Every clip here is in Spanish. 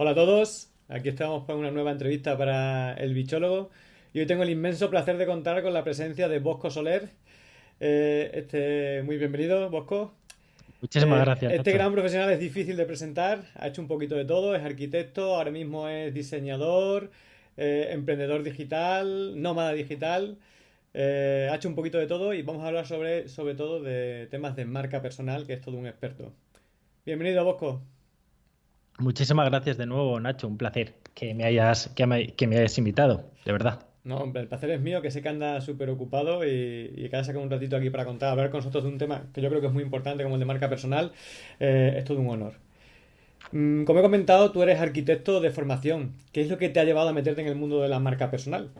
Hola a todos, aquí estamos para una nueva entrevista para el bichólogo y hoy tengo el inmenso placer de contar con la presencia de Bosco Soler. Eh, este, muy bienvenido, Bosco. Muchísimas eh, gracias. Este gran profesional es difícil de presentar, ha hecho un poquito de todo, es arquitecto, ahora mismo es diseñador, eh, emprendedor digital, nómada digital. ha hecho un poquito de todo y vamos a hablar sobre, sobre todo de temas de marca personal, que es todo un experto. Bienvenido, Bosco. Muchísimas gracias de nuevo, Nacho. Un placer que me hayas, que me, hayas invitado, de verdad. No, hombre, el placer es mío, que sé que anda súper ocupado y, y que haya sacado un ratito aquí para contar, hablar con nosotros de un tema que yo creo que es muy importante, como el de marca personal. Eh, es todo un honor. Mm, como he comentado, tú eres arquitecto de formación. ¿Qué es lo que te ha llevado a meterte en el mundo de la marca personal?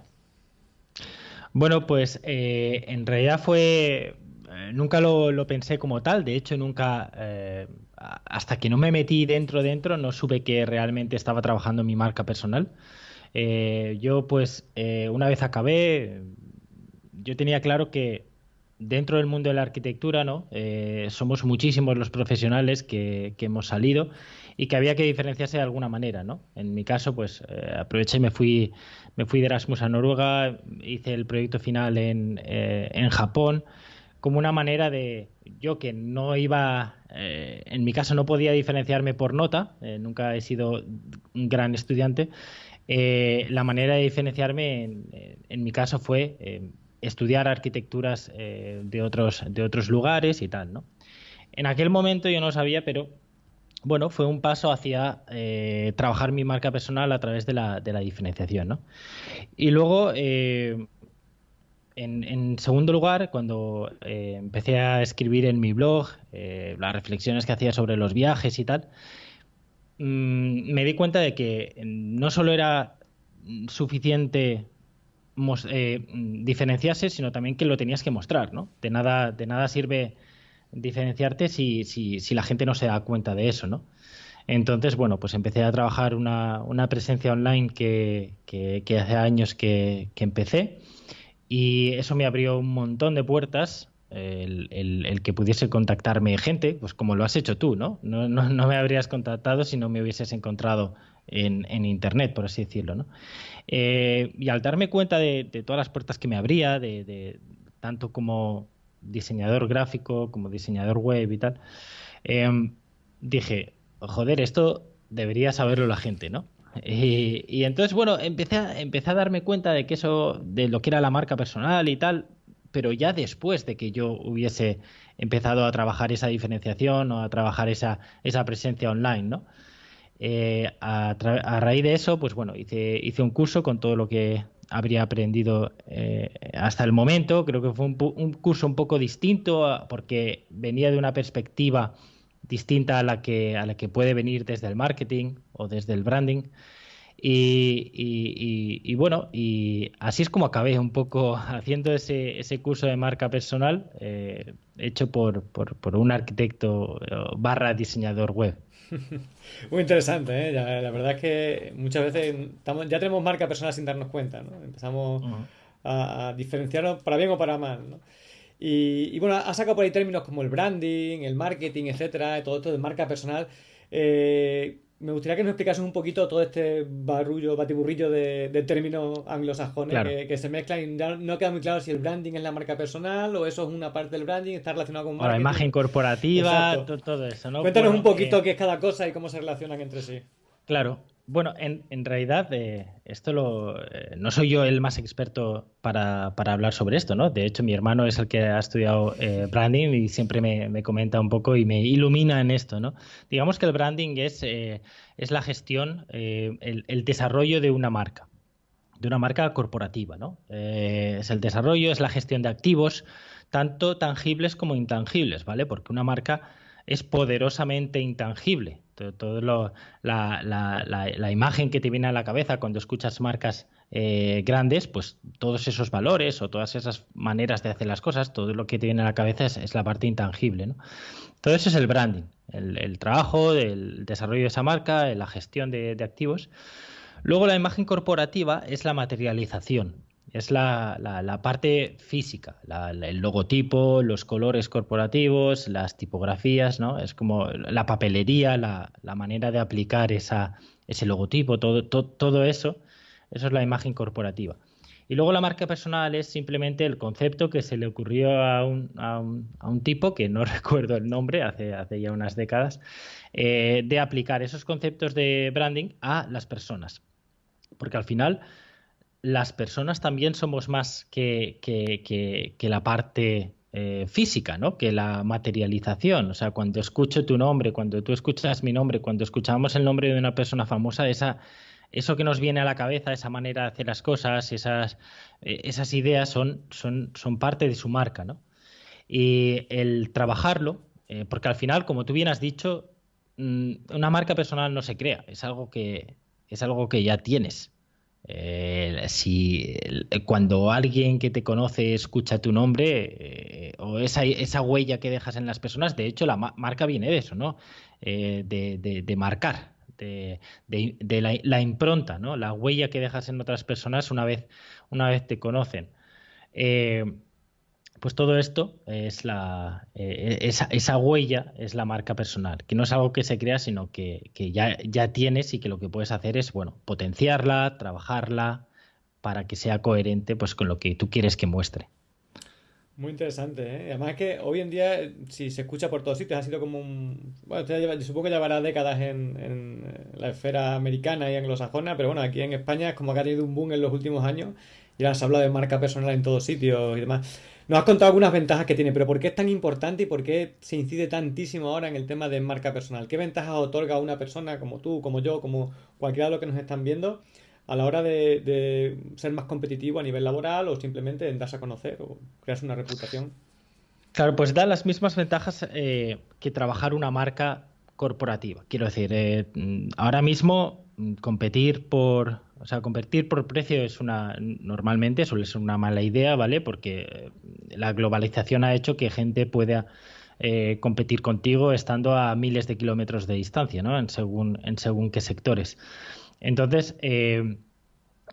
Bueno, pues eh, en realidad fue eh, nunca lo, pensé como tal, de hecho nunca, hasta que no me metí dentro dentro, no supe que realmente estaba trabajando mi marca personal. Eh, yo pues una vez acabé, yo tenía claro que dentro del mundo de la arquitectura, ¿no? somos muchísimos los profesionales que, hemos salido y que había que diferenciarse de alguna manera, ¿no? En mi caso, pues aproveché y me fui, me fui de Erasmus a Noruega, hice el proyecto final en, en Japón como una manera de yo que no iba, eh, en mi caso no podía diferenciarme por nota, eh, nunca he sido un gran estudiante, eh, la manera de diferenciarme en, mi caso fue estudiar arquitecturas de, otros, de otros lugares y tal, ¿no? En aquel momento yo no sabía, pero bueno, fue un paso hacia trabajar mi marca personal a través de la, de la diferenciación, ¿no? Y luego en, segundo lugar, cuando eh, empecé a escribir en mi blog eh, las reflexiones que hacía sobre los viajes y tal, mm, me di cuenta de que no solo era suficiente eh, diferenciarse, sino también que lo tenías que mostrar, ¿no? De nada, sirve diferenciarte si, la gente no se da cuenta de eso, ¿no? Entonces, bueno, pues empecé a trabajar una, presencia online que, hace años que empecé y eso me abrió un montón de puertas, el, que pudiese contactarme gente, pues como lo has hecho tú, ¿no? No, no, me habrías contactado si no me hubieses encontrado en, Internet, por así decirlo, ¿no? Eh, y al darme cuenta de, todas las puertas que me abría, de, de, tanto como diseñador gráfico, como diseñador web y tal, em, dije, joder, esto debería saberlo la gente, ¿no? Y, entonces, bueno, empecé a, empecé a darme cuenta de que eso, de lo que era la marca personal y tal, pero ya después de que yo hubiese empezado a trabajar esa diferenciación o a trabajar esa, esa presencia online, ¿no? Eh, a, raíz de eso, pues bueno, hice, hice un curso con todo lo que habría aprendido eh, hasta el momento. Creo que fue un, un, curso un poco distinto porque venía de una perspectiva distinta a la que, a la que puede venir desde el marketing o desde el branding. Y, bueno, y así es como acabé un poco haciendo ese, ese curso de marca personal eh, hecho por, por, un arquitecto eh, barra diseñador web. Muy interesante, ¿eh? la verdad es que muchas veces estamos, ya tenemos marca personal sin darnos cuenta, ¿no? Empezamos a, a, diferenciarnos para bien o para mal, ¿no? Y, bueno, ha sacado por ahí términos como el branding, el marketing, etcétera, todo esto de marca personal. Eh, me gustaría que nos explicases un poquito todo este barullo, batiburrillo de, términos anglosajones que, se mezclan y no queda muy claro si el branding es la marca personal o eso es una parte del branding, está relacionado con marketing. la imagen corporativa, todo eso, ¿no? Cuéntanos un poquito qué es cada cosa y cómo se relacionan entre sí. Claro, bueno, en, en realidad eh, esto lo, eh, no soy yo el más experto para, hablar sobre esto, ¿no? De hecho, mi hermano es el que ha estudiado eh, branding y siempre me, me, comenta un poco y me ilumina en esto, ¿no? Digamos que el branding es, es la gestión, el, el, desarrollo de una marca, de una marca corporativa, ¿no? es el desarrollo, es la gestión de activos, tanto tangibles como intangibles, ¿vale? Porque una marca es poderosamente intangible todo, la, imagen que te viene a la cabeza cuando escuchas marcas eh, grandes, pues todos esos valores o todas esas maneras de hacer las cosas, todo lo que te viene a la cabeza es, la parte intangible. Todo eso es el branding, el, trabajo, el desarrollo de esa marca, la gestión de activos. Luego la imagen corporativa es la materialización, es la, la, parte física, el logotipo, los colores corporativos, las tipografías, ¿no? Es como la papelería, la, manera de aplicar esa, ese logotipo, todo, todo eso, eso es la imagen corporativa. Y luego la marca personal es simplemente el concepto que se le ocurrió a un, a un, a un tipo, que no recuerdo el nombre, hace, hace ya unas décadas, eh, de aplicar esos conceptos de branding a las personas. Porque al final las personas también somos más que, que, que, la parte eh, física, ¿no? Que la materialización. O sea, cuando escucho tu nombre, cuando tú escuchas mi nombre, cuando escuchamos el nombre de una persona famosa, esa eso que nos viene a la cabeza, esa manera de hacer las cosas, esas, eh, esas ideas son, son, son parte de su marca, ¿no? Y el trabajarlo, eh, porque al final, como tú bien has dicho, mm, una marca personal no se crea, es algo que, es algo que ya tienes. Eh, si cuando alguien que te conoce escucha tu nombre o esa, esa, huella que dejas en las personas, de hecho la marca viene de eso, ¿no? de, de, de, marcar, de, la, impronta, ¿no? la huella que dejas en otras personas una vez, una vez te conocen. Eh, pues todo esto es la eh, esa, huella es la marca personal, que no es algo que se crea, sino que, ya, ya tienes y que lo que puedes hacer es bueno potenciarla, trabajarla para que sea coherente pues con lo que tú quieres que muestre. Muy interesante, ¿eh? Además que hoy en día, si se escucha por todos sitios, ha sido como un... Bueno, supongo que llevará décadas en, en, la esfera americana y anglosajona, pero bueno, aquí en España es como que ha tenido un boom en los últimos años y ahora se habla de marca personal en todos sitios y demás. Nos has contado algunas ventajas que tiene, pero ¿por qué es tan importante y por qué se incide tantísimo ahora en el tema de marca personal? ¿Qué ventajas otorga a una persona como tú, como yo, como cualquiera de los que nos están viendo? a la hora de, ser más competitivo a nivel laboral o simplemente en darse a conocer o crearse una reputación. Claro, pues da las mismas ventajas eh, que trabajar una marca corporativa. Quiero decir, eh, ahora mismo mm, competir por, o sea, competir por precio es una, normalmente suele ser una mala idea, ¿vale? Porque eh, la globalización ha hecho que gente pueda competir contigo estando a miles de kilómetros de distancia, ¿no? En según, en según qué sectores. Entonces, eh,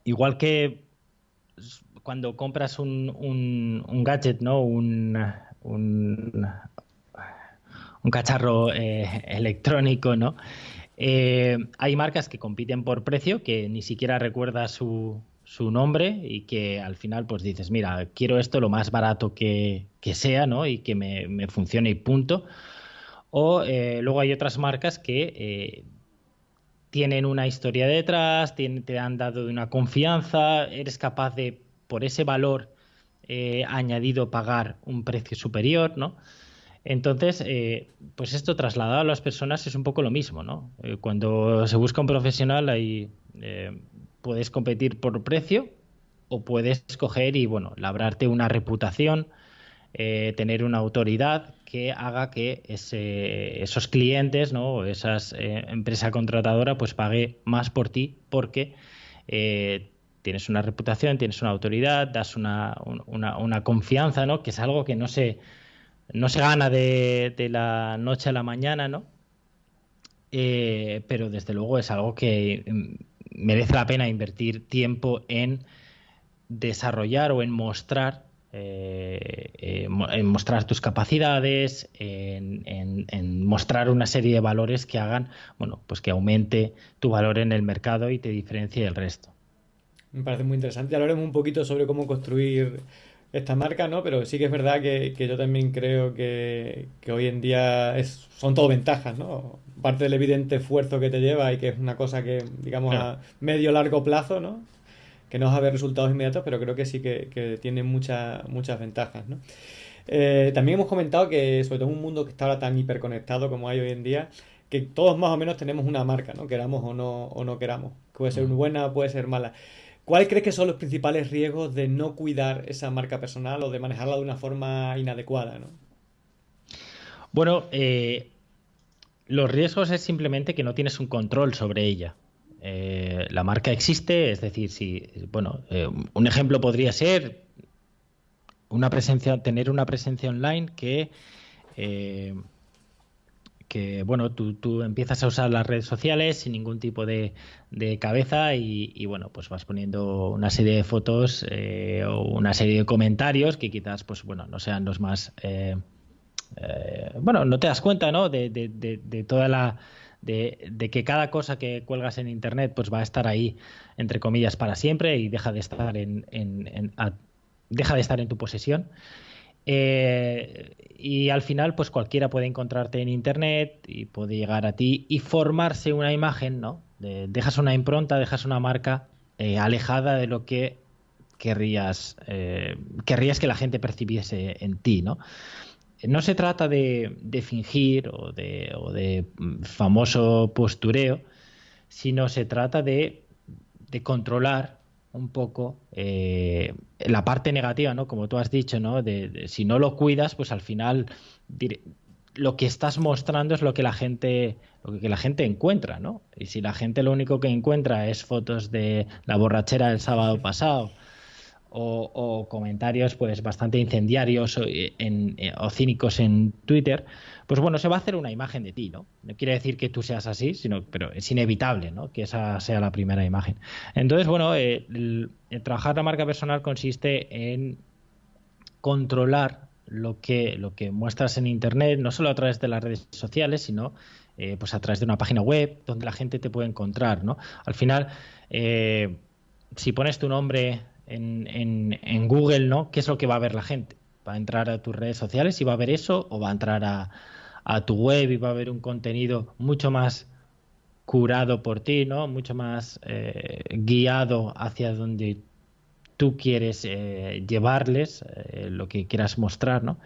igual que cuando compras un, un, gadget, ¿no? Un, un, cacharro eh, electrónico, ¿no? Eh, hay marcas que compiten por precio, que ni siquiera recuerda su, su, nombre y que al final pues dices, mira, quiero esto lo más barato que, sea, ¿no? Y que me, funcione y punto. O luego hay otras marcas que tienen una historia detrás, te han dado una confianza, eres capaz de, por ese valor eh, añadido, pagar un precio superior, ¿no? Entonces, eh, pues esto trasladado a las personas es un poco lo mismo, ¿no? Eh, cuando se busca un profesional, ahí puedes competir por precio o puedes escoger y, bueno, labrarte una reputación, tener una autoridad que haga que esos clientes ¿no? o esa eh, empresa contratadora pues pague más por ti porque eh, tienes una reputación, tienes una autoridad, das una, confianza, ¿no? que es algo que no se, no se gana de, la noche a la mañana, ¿no? Eh, pero desde luego es algo que mm, merece la pena invertir tiempo en desarrollar o en mostrar eh, eh, en mostrar tus capacidades, en, mostrar una serie de valores que hagan, bueno, pues que aumente tu valor en el mercado y te diferencie del resto. Me parece muy interesante. Hablaremos un poquito sobre cómo construir esta marca, ¿no? Pero sí que es verdad que, yo también creo que, hoy en día es, son todo ventajas, ¿no? Parte del evidente esfuerzo que te lleva y que es una cosa que, digamos, a medio largo plazo, ¿no? que no va a haber resultados inmediatos, pero creo que sí que, tiene muchas muchas ventajas. ¿no? Eh, también hemos comentado que, sobre todo en un mundo que está ahora tan hiperconectado como hay hoy en día, que todos más o menos tenemos una marca, ¿no? queramos o no, o no queramos. Puede ser buena, puede ser mala. ¿Cuáles crees que son los principales riesgos de no cuidar esa marca personal o de manejarla de una forma inadecuada? ¿no? Bueno, eh, los riesgos es simplemente que no tienes un control sobre ella. Eh, la marca existe, es decir, si, bueno, eh, un ejemplo podría ser una presencia, tener una presencia online que, que bueno, tú, empiezas a usar las redes sociales sin ningún tipo de, cabeza y, bueno, pues vas poniendo una serie de fotos o una serie de comentarios que quizás, pues bueno, no sean los más, bueno, no te das cuenta, ¿no? de toda la de, que cada cosa que cuelgas en internet pues va a estar ahí entre comillas para siempre y deja de estar en, deja de estar en tu posesión eh, y al final pues cualquiera puede encontrarte en internet y puede llegar a ti y formarse una imagen no dejas una impronta dejas una marca eh, alejada de lo que querrías eh, querrías que la gente percibiese en ti no no se trata de, fingir o de, mm, famoso postureo, sino se trata de, controlar un poco eh, la parte negativa, ¿no? Como tú has dicho, ¿no? De, si no lo cuidas, pues al final lo que estás mostrando es lo que la gente lo que la gente encuentra, ¿no? Y si la gente lo único que encuentra es fotos de la borrachera del sábado pasado o, comentarios pues bastante incendiarios eh, eh, o, cínicos en Twitter, pues bueno, se va a hacer una imagen de ti, ¿no? No quiere decir que tú seas así, sino, pero es inevitable, ¿no? Que esa sea la primera imagen. Entonces, bueno, eh, trabajar la marca personal consiste en controlar lo que, lo que muestras en Internet, no solo a través de las redes sociales, sino pues a través de una página web donde la gente te puede encontrar, ¿no? Al final, si pones tu nombre en, Google, ¿no? ¿Qué es lo que va a ver la gente? ¿Va a entrar a tus redes sociales y va a ver eso? ¿O va a entrar a, a tu web y va a ver un contenido mucho más curado por ti, ¿no? Mucho más eh, guiado hacia donde tú quieres eh, llevarles, eh, lo que quieras mostrar, ¿no?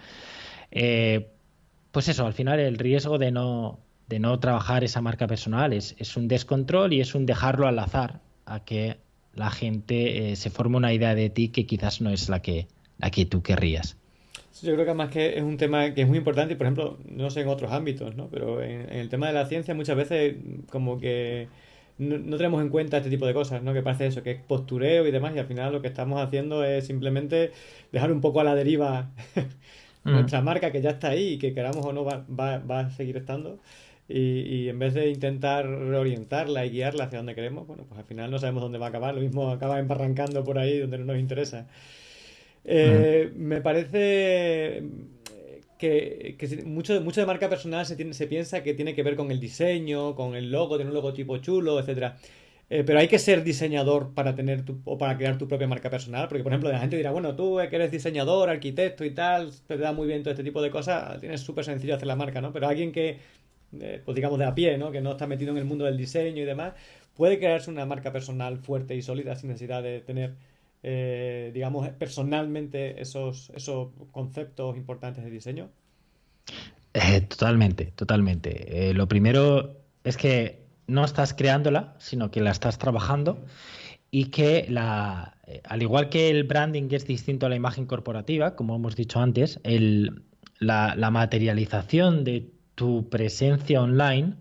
pues eso, al final el riesgo de no, de no trabajar esa marca personal es, es un descontrol y es un dejarlo al azar a que la gente eh, se forma una idea de ti que quizás no es la que, la que tú querrías. Yo creo que además que es un tema que es muy importante y, por ejemplo, no sé en otros ámbitos, ¿no? Pero en, el tema de la ciencia muchas veces como que no, tenemos en cuenta este tipo de cosas, ¿no? Que parece eso, que es postureo y demás y al final lo que estamos haciendo es simplemente dejar un poco a la deriva mm. nuestra marca que ya está ahí y que queramos o no va, va, va a seguir estando. Y, en vez de intentar reorientarla y guiarla hacia donde queremos, bueno, pues al final no sabemos dónde va a acabar, lo mismo acaba embarrancando por ahí donde no nos interesa. Eh, me parece que, mucho, mucho de marca personal se, se piensa que tiene que ver con el diseño, con el logo, tener un logotipo chulo, etcétera. Eh, pero hay que ser diseñador para tener tu, o para crear tu propia marca personal, porque por ejemplo la gente dirá, bueno, tú que eres diseñador, arquitecto y tal, te da muy bien todo este tipo de cosas, tienes súper sencillo hacer la marca, ¿no? Pero alguien que pues digamos de a pie, ¿no? que no está metido en el mundo del diseño y demás, puede crearse una marca personal fuerte y sólida sin necesidad de tener, eh, digamos, personalmente esos, esos conceptos importantes de diseño. Eh, totalmente, totalmente. Eh, lo primero es que no estás creándola, sino que la estás trabajando y que la, al igual que el branding es distinto a la imagen corporativa, como hemos dicho antes, el, la, la materialización de tu presencia online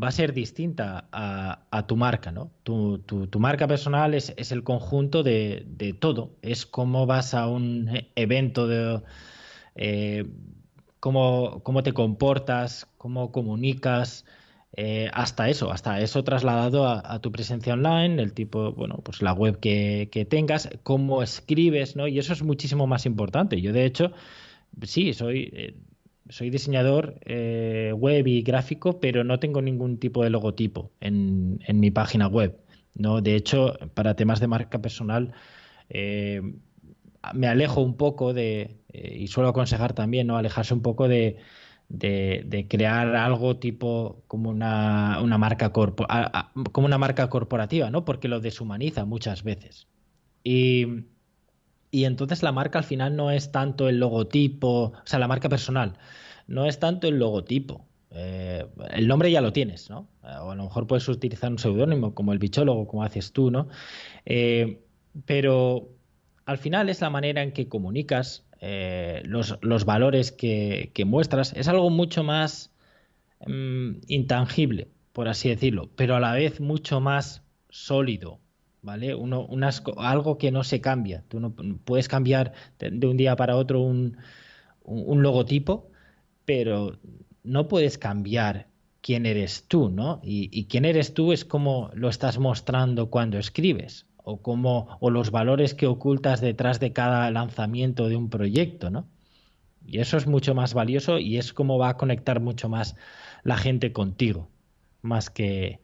va a ser distinta a, tu marca, ¿no? Tu, marca personal es, el conjunto de, todo. Es cómo vas a un evento, eh, cómo, te comportas, cómo comunicas, eh, hasta eso, hasta eso trasladado a, tu presencia online, el tipo, bueno, pues la web que, que, tengas, cómo escribes, ¿no? Y eso es muchísimo más importante. Yo, de hecho, sí, soy... Eh, soy diseñador eh, web y gráfico, pero no tengo ningún tipo de logotipo en, mi página web. ¿no? De hecho, para temas de marca personal, eh, me alejo un poco de, eh, y suelo aconsejar también, ¿no? alejarse un poco de, crear algo tipo como una, marca como una marca corporativa, ¿no? porque lo deshumaniza muchas veces. Y y entonces la marca al final no es tanto el logotipo, o sea, la marca personal, no es tanto el logotipo. Eh, el nombre ya lo tienes, ¿no? Eh, o a lo mejor puedes utilizar un seudónimo como el bichólogo, como haces tú, ¿no? Eh, pero al final es la manera en que comunicas los, valores que, muestras. Es algo mucho más mm, intangible, por así decirlo, pero a la vez mucho más sólido, ¿vale? Uno, algo que no se cambia. Tú no puedes cambiar de, un día para otro un, logotipo, pero no puedes cambiar quién eres tú, ¿no? Y, quién eres tú es como lo estás mostrando cuando escribes o como o los valores que ocultas detrás de cada lanzamiento de un proyecto, ¿no? Y eso es mucho más valioso y es como va a conectar mucho más la gente contigo. más que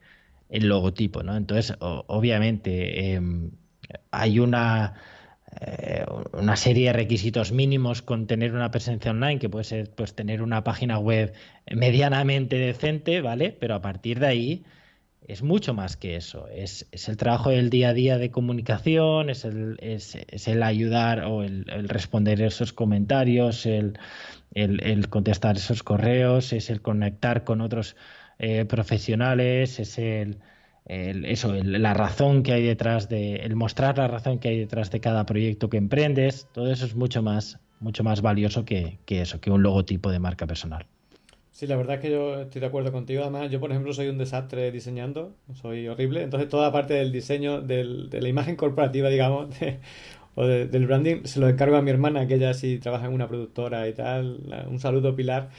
el logotipo, ¿no? Entonces, obviamente, em, hay una, eh, una serie de requisitos mínimos con tener una presencia online, que puede ser pues tener una página web medianamente decente, ¿vale? Pero a partir de ahí es mucho más que eso. Es, el trabajo del día a día de comunicación, es el, es, el ayudar o el, responder esos comentarios, el, el, contestar esos correos, es el conectar con otros eh, profesionales, es el, eso, la razón que hay detrás de, el mostrar la razón que hay detrás de cada proyecto que emprendes, todo eso es mucho más, mucho más valioso que, que eso, que un logotipo de marca personal. Sí, la verdad es que yo estoy de acuerdo contigo. Además, yo, por ejemplo, soy un desastre diseñando, soy horrible. Entonces, toda parte del diseño, del, de la imagen corporativa, digamos, de, o del branding, se lo encargo a mi hermana, que ella sí trabaja en una productora y tal. un saludo, Pilar.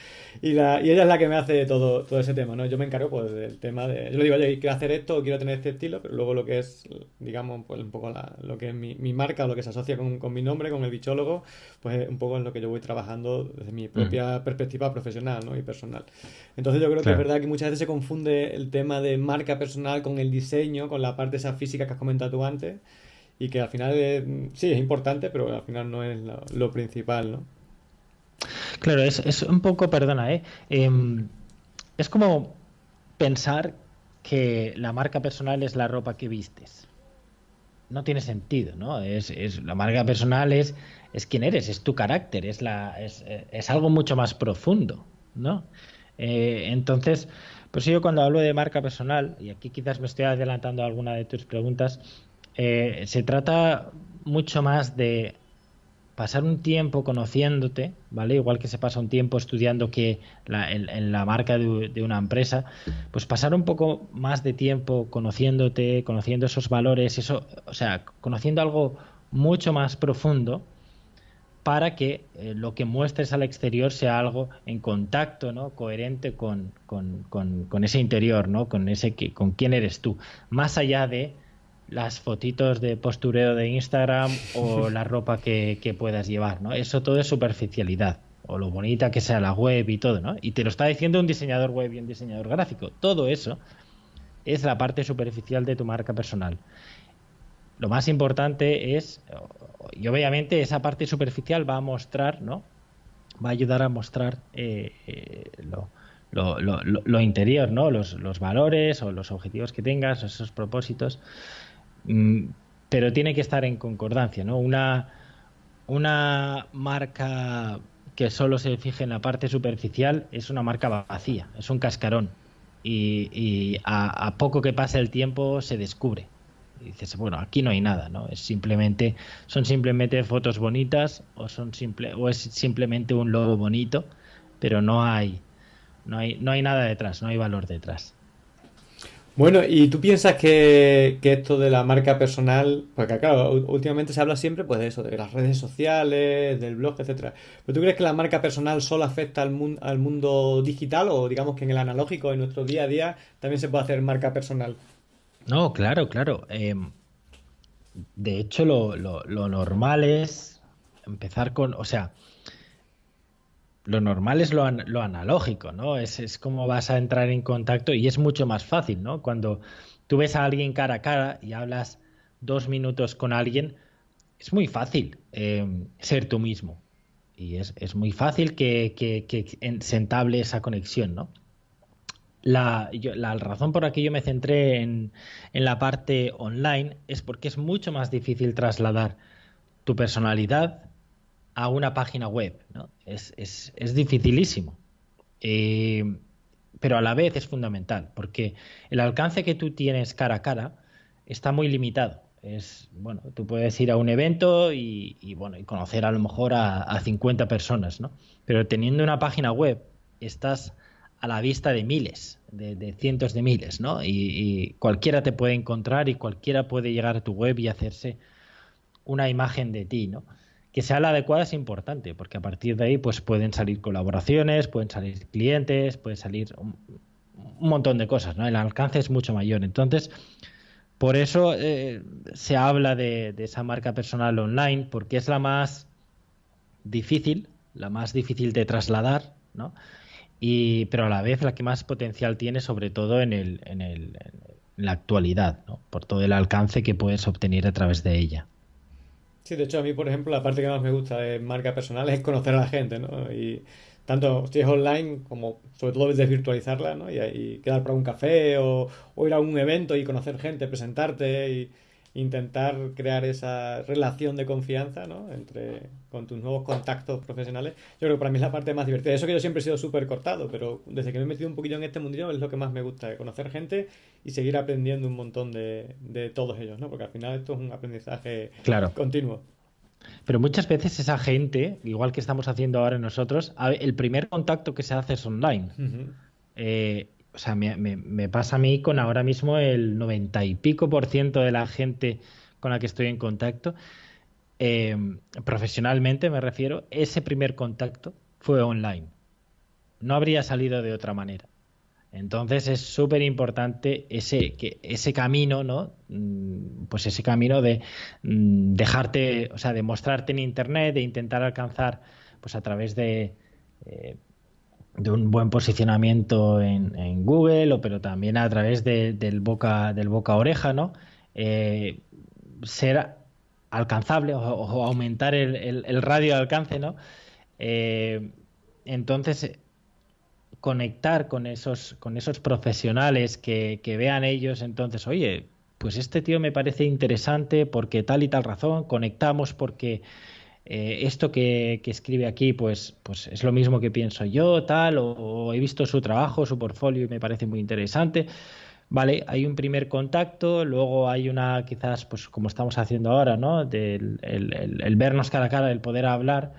Y, la, y ella es la que me hace todo, todo ese tema, ¿no? Yo me encargo pues del tema de... Yo le digo, oye, quiero hacer esto, quiero tener este estilo, pero luego lo que es, digamos, pues un poco la, lo que es mi, mi marca, lo que se asocia con, con, mi nombre, con el bichólogo, pues un poco en lo que yo voy trabajando desde mi propia perspectiva profesional, ¿no? Y personal. Entonces yo creo que es verdad que muchas veces se confunde el tema de marca personal con el diseño, con la parte esa física que has comentado tú antes y que al final sí es importante, pero al final no es lo, principal, ¿no? Claro, es, es, un poco, perdona, ¿eh? Em, es como pensar que la marca personal es la ropa que vistes. No tiene sentido, ¿no? Es, es la marca personal es, es quién eres, es tu carácter, es, la, es, algo mucho más profundo, ¿no? Eh, entonces, pues yo cuando hablo de marca personal, y aquí quizás me estoy adelantando a alguna de tus preguntas, eh, se trata mucho más de pasar un tiempo conociéndote, ¿vale? Igual que se pasa un tiempo estudiando que en, la marca de, una empresa, pues pasar un poco más de tiempo conociéndote, conociendo esos valores, eso, o sea, conociendo algo mucho más profundo para que eh, lo que muestres al exterior sea algo en contacto, ¿no? Coherente con, con ese interior, ¿no? Con ese con quién eres tú, más allá de las fotitos de postureo de Instagram o la ropa que, puedas llevar, ¿no? Eso todo es superficialidad o lo bonita que sea la web y todo, ¿no? Y te lo está diciendo un diseñador web y un diseñador gráfico. Todo eso es la parte superficial de tu marca personal. Lo más importante es, y obviamente esa parte superficial va a mostrar, ¿no? Va a ayudar a mostrar eh, eh, lo, interior, ¿no? Los, los valores o los objetivos que tengas, esos propósitos. Mm, pero tiene que estar en concordancia, ¿no? Una, una marca que solo se fije en la parte superficial es una marca vacía, es un cascarón. Y, a, poco que pase el tiempo se descubre. Y dices, bueno, aquí no hay nada, ¿no? Es simplemente, son simplemente fotos bonitas o son simple, o es simplemente un logo bonito, pero no hay, no hay, no hay nada detrás, no hay valor detrás. Bueno, ¿y tú piensas que, esto de la marca personal, porque claro, últimamente se habla siempre pues de eso, de las redes sociales, del blog, etcétera. ¿Pero tú crees que la marca personal solo afecta al, mundo, al mundo digital o digamos que en el analógico, en nuestro día a día, también se puede hacer marca personal? No, claro, claro. Em, de hecho, lo, lo normal es empezar con, o sea, lo normal es lo, analógico, ¿no? Es, es, como vas a entrar en contacto y es mucho más fácil, ¿no? Cuando tú ves a alguien cara a cara y hablas dos minutos con alguien, es muy fácil em, ser tú mismo. Y es, muy fácil que, se entable esa conexión, ¿no? La, la, razón por la que yo me centré en, en la parte online es porque es mucho más difícil trasladar tu personalidad a una página web. ¿no? Es, es, es dificilísimo. Eh, pero a la vez es fundamental, porque el alcance que tú tienes cara a cara está muy limitado. Es, bueno, tú puedes ir a un evento y, bueno, y conocer a lo mejor a, 50 personas, ¿no? Pero teniendo una página web, estás a la vista de miles, de, cientos de miles, ¿no? Y, y, cualquiera te puede encontrar y cualquiera puede llegar a tu web y hacerse una imagen de ti, ¿no? Que sea la adecuada es importante, porque a partir de ahí pues pueden salir colaboraciones, pueden salir clientes, puede salir un, montón de cosas, ¿no? El alcance es mucho mayor. Entonces, por eso eh, se habla de, esa marca personal online, porque es la más difícil, la más difícil de trasladar, ¿no? y, pero a la vez la que más potencial tiene, sobre todo en, el, en, el, en la actualidad, ¿no? por todo el alcance que puedes obtener a través de ella. Sí, de hecho a mí, por ejemplo, la parte que más me gusta de marca personal es conocer a la gente, ¿no? Y tanto si es online como sobre todo desvirtualizarla, ¿no? Y, y quedar para un café o, o, ir a un evento y conocer gente, presentarte y intentar crear esa relación de confianza, ¿no? Entre con tus nuevos contactos profesionales. Yo creo que para mí es la parte más divertida. Eso que yo siempre he sido súper cortado, pero desde que me he metido un poquito en este mundillo es lo que más me gusta, conocer gente y seguir aprendiendo un montón de, de todos ellos, ¿no? Porque al final esto es un aprendizaje claro. continuo. Pero muchas veces esa gente, igual que estamos haciendo ahora nosotros, el primer contacto que se hace es online. Uh -huh. eh, o sea, me, pasa a mí con ahora mismo el noventa y pico por ciento de la gente con la que estoy en contacto, eh, profesionalmente me refiero, ese primer contacto fue online. No habría salido de otra manera. Entonces es súper importante ese, que, ese camino, ¿no? Pues ese camino de dejarte, o sea, de mostrarte en internet, de intentar alcanzar, pues a través de, eh, de un buen posicionamiento en, Google, o pero también a través de, del boca del boca oreja, ¿no? Eh, ser alcanzable o, aumentar el, el, el, radio de alcance, ¿no? Eh, entonces conectar con esos, con esos profesionales que, que, vean ellos, entonces, oye, pues este tío me parece interesante porque tal y tal razón, conectamos porque eh, esto que, escribe aquí, pues, pues es lo mismo que pienso yo, tal, o, o, he visto su trabajo, su portfolio y me parece muy interesante. Vale, hay un primer contacto, luego hay una, quizás, pues como estamos haciendo ahora, ¿no? Del el, vernos cara a cara, el poder hablar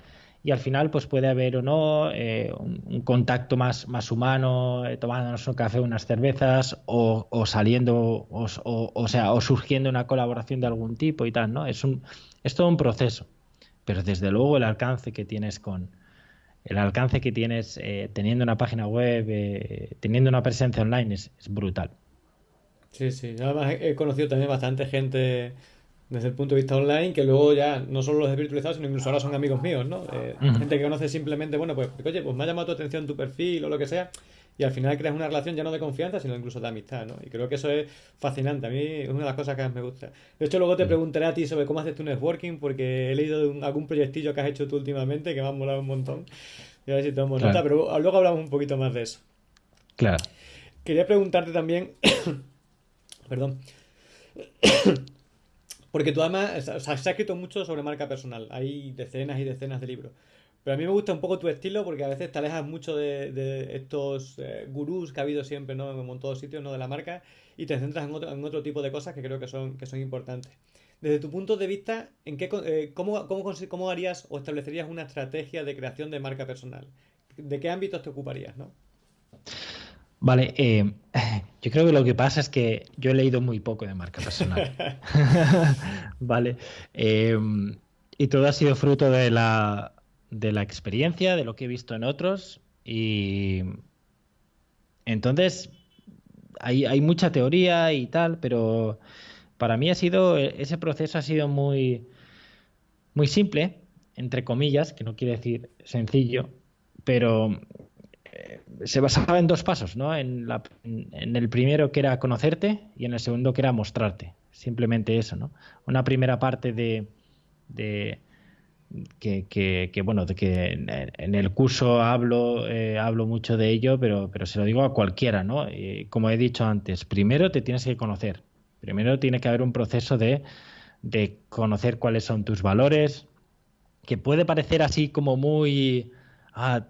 y al final pues puede haber o no eh, un, contacto más, más humano, eh, tomándonos un café, unas cervezas o, o saliendo, o, o, sea, o surgiendo una colaboración de algún tipo y tal, ¿no? Es, un, es todo un proceso, pero desde luego el alcance que tienes con el alcance que tienes eh, teniendo una página web, eh, teniendo una presencia online es, es, brutal. Sí, sí, además he conocido también bastante gente desde el punto de vista online, que luego ya no solo los desvirtualizados, sino incluso ahora son amigos míos, ¿no? Eh, uh -huh. Gente que conoce simplemente, bueno, pues, oye, pues me ha llamado tu atención tu perfil o lo que sea, y al final creas una relación ya no de confianza, sino incluso de amistad, ¿no? Y creo que eso es fascinante, a mí es una de las cosas que más me gusta. De hecho, luego te preguntaré a ti sobre cómo haces tu networking, porque he leído de un, algún proyectillo que has hecho tú últimamente que me ha molado un montón, y a ver si tomamos claro. nota, pero luego hablamos un poquito más de eso. Claro. Quería preguntarte también, perdón, porque tú además, o sea, se ha escrito mucho sobre marca personal, hay decenas y decenas de libros. Pero a mí me gusta un poco tu estilo porque a veces te alejas mucho de, de estos eh, gurús que ha habido siempre ¿no? en todos sitios ¿no? de la marca y te centras en otro, en otro, tipo de cosas que creo que son, que son importantes. Desde tu punto de vista, ¿en qué, eh, cómo, cómo, ¿cómo harías o establecerías una estrategia de creación de marca personal? ¿De qué ámbitos te ocuparías? ¿no? Vale, eh, yo creo que lo que pasa es que yo he leído muy poco de marca personal. vale. Eh, y todo ha sido fruto de la, de la experiencia, de lo que he visto en otros. Y entonces hay, hay mucha teoría y tal, pero para mí ha sido, ese proceso ha sido muy, muy simple, entre comillas, que no quiere decir sencillo, pero se basaba en dos pasos, ¿no? En, el primero que era conocerte y en el segundo que era mostrarte. Simplemente eso, ¿no? Una primera parte de que, que, que, bueno, que en, el curso hablo, eh, hablo mucho de ello, pero, pero se lo digo a cualquiera, ¿no? Y como he dicho antes, primero te tienes que conocer. Primero tiene que haber un proceso de, de conocer cuáles son tus valores, que puede parecer así como muy... Ah,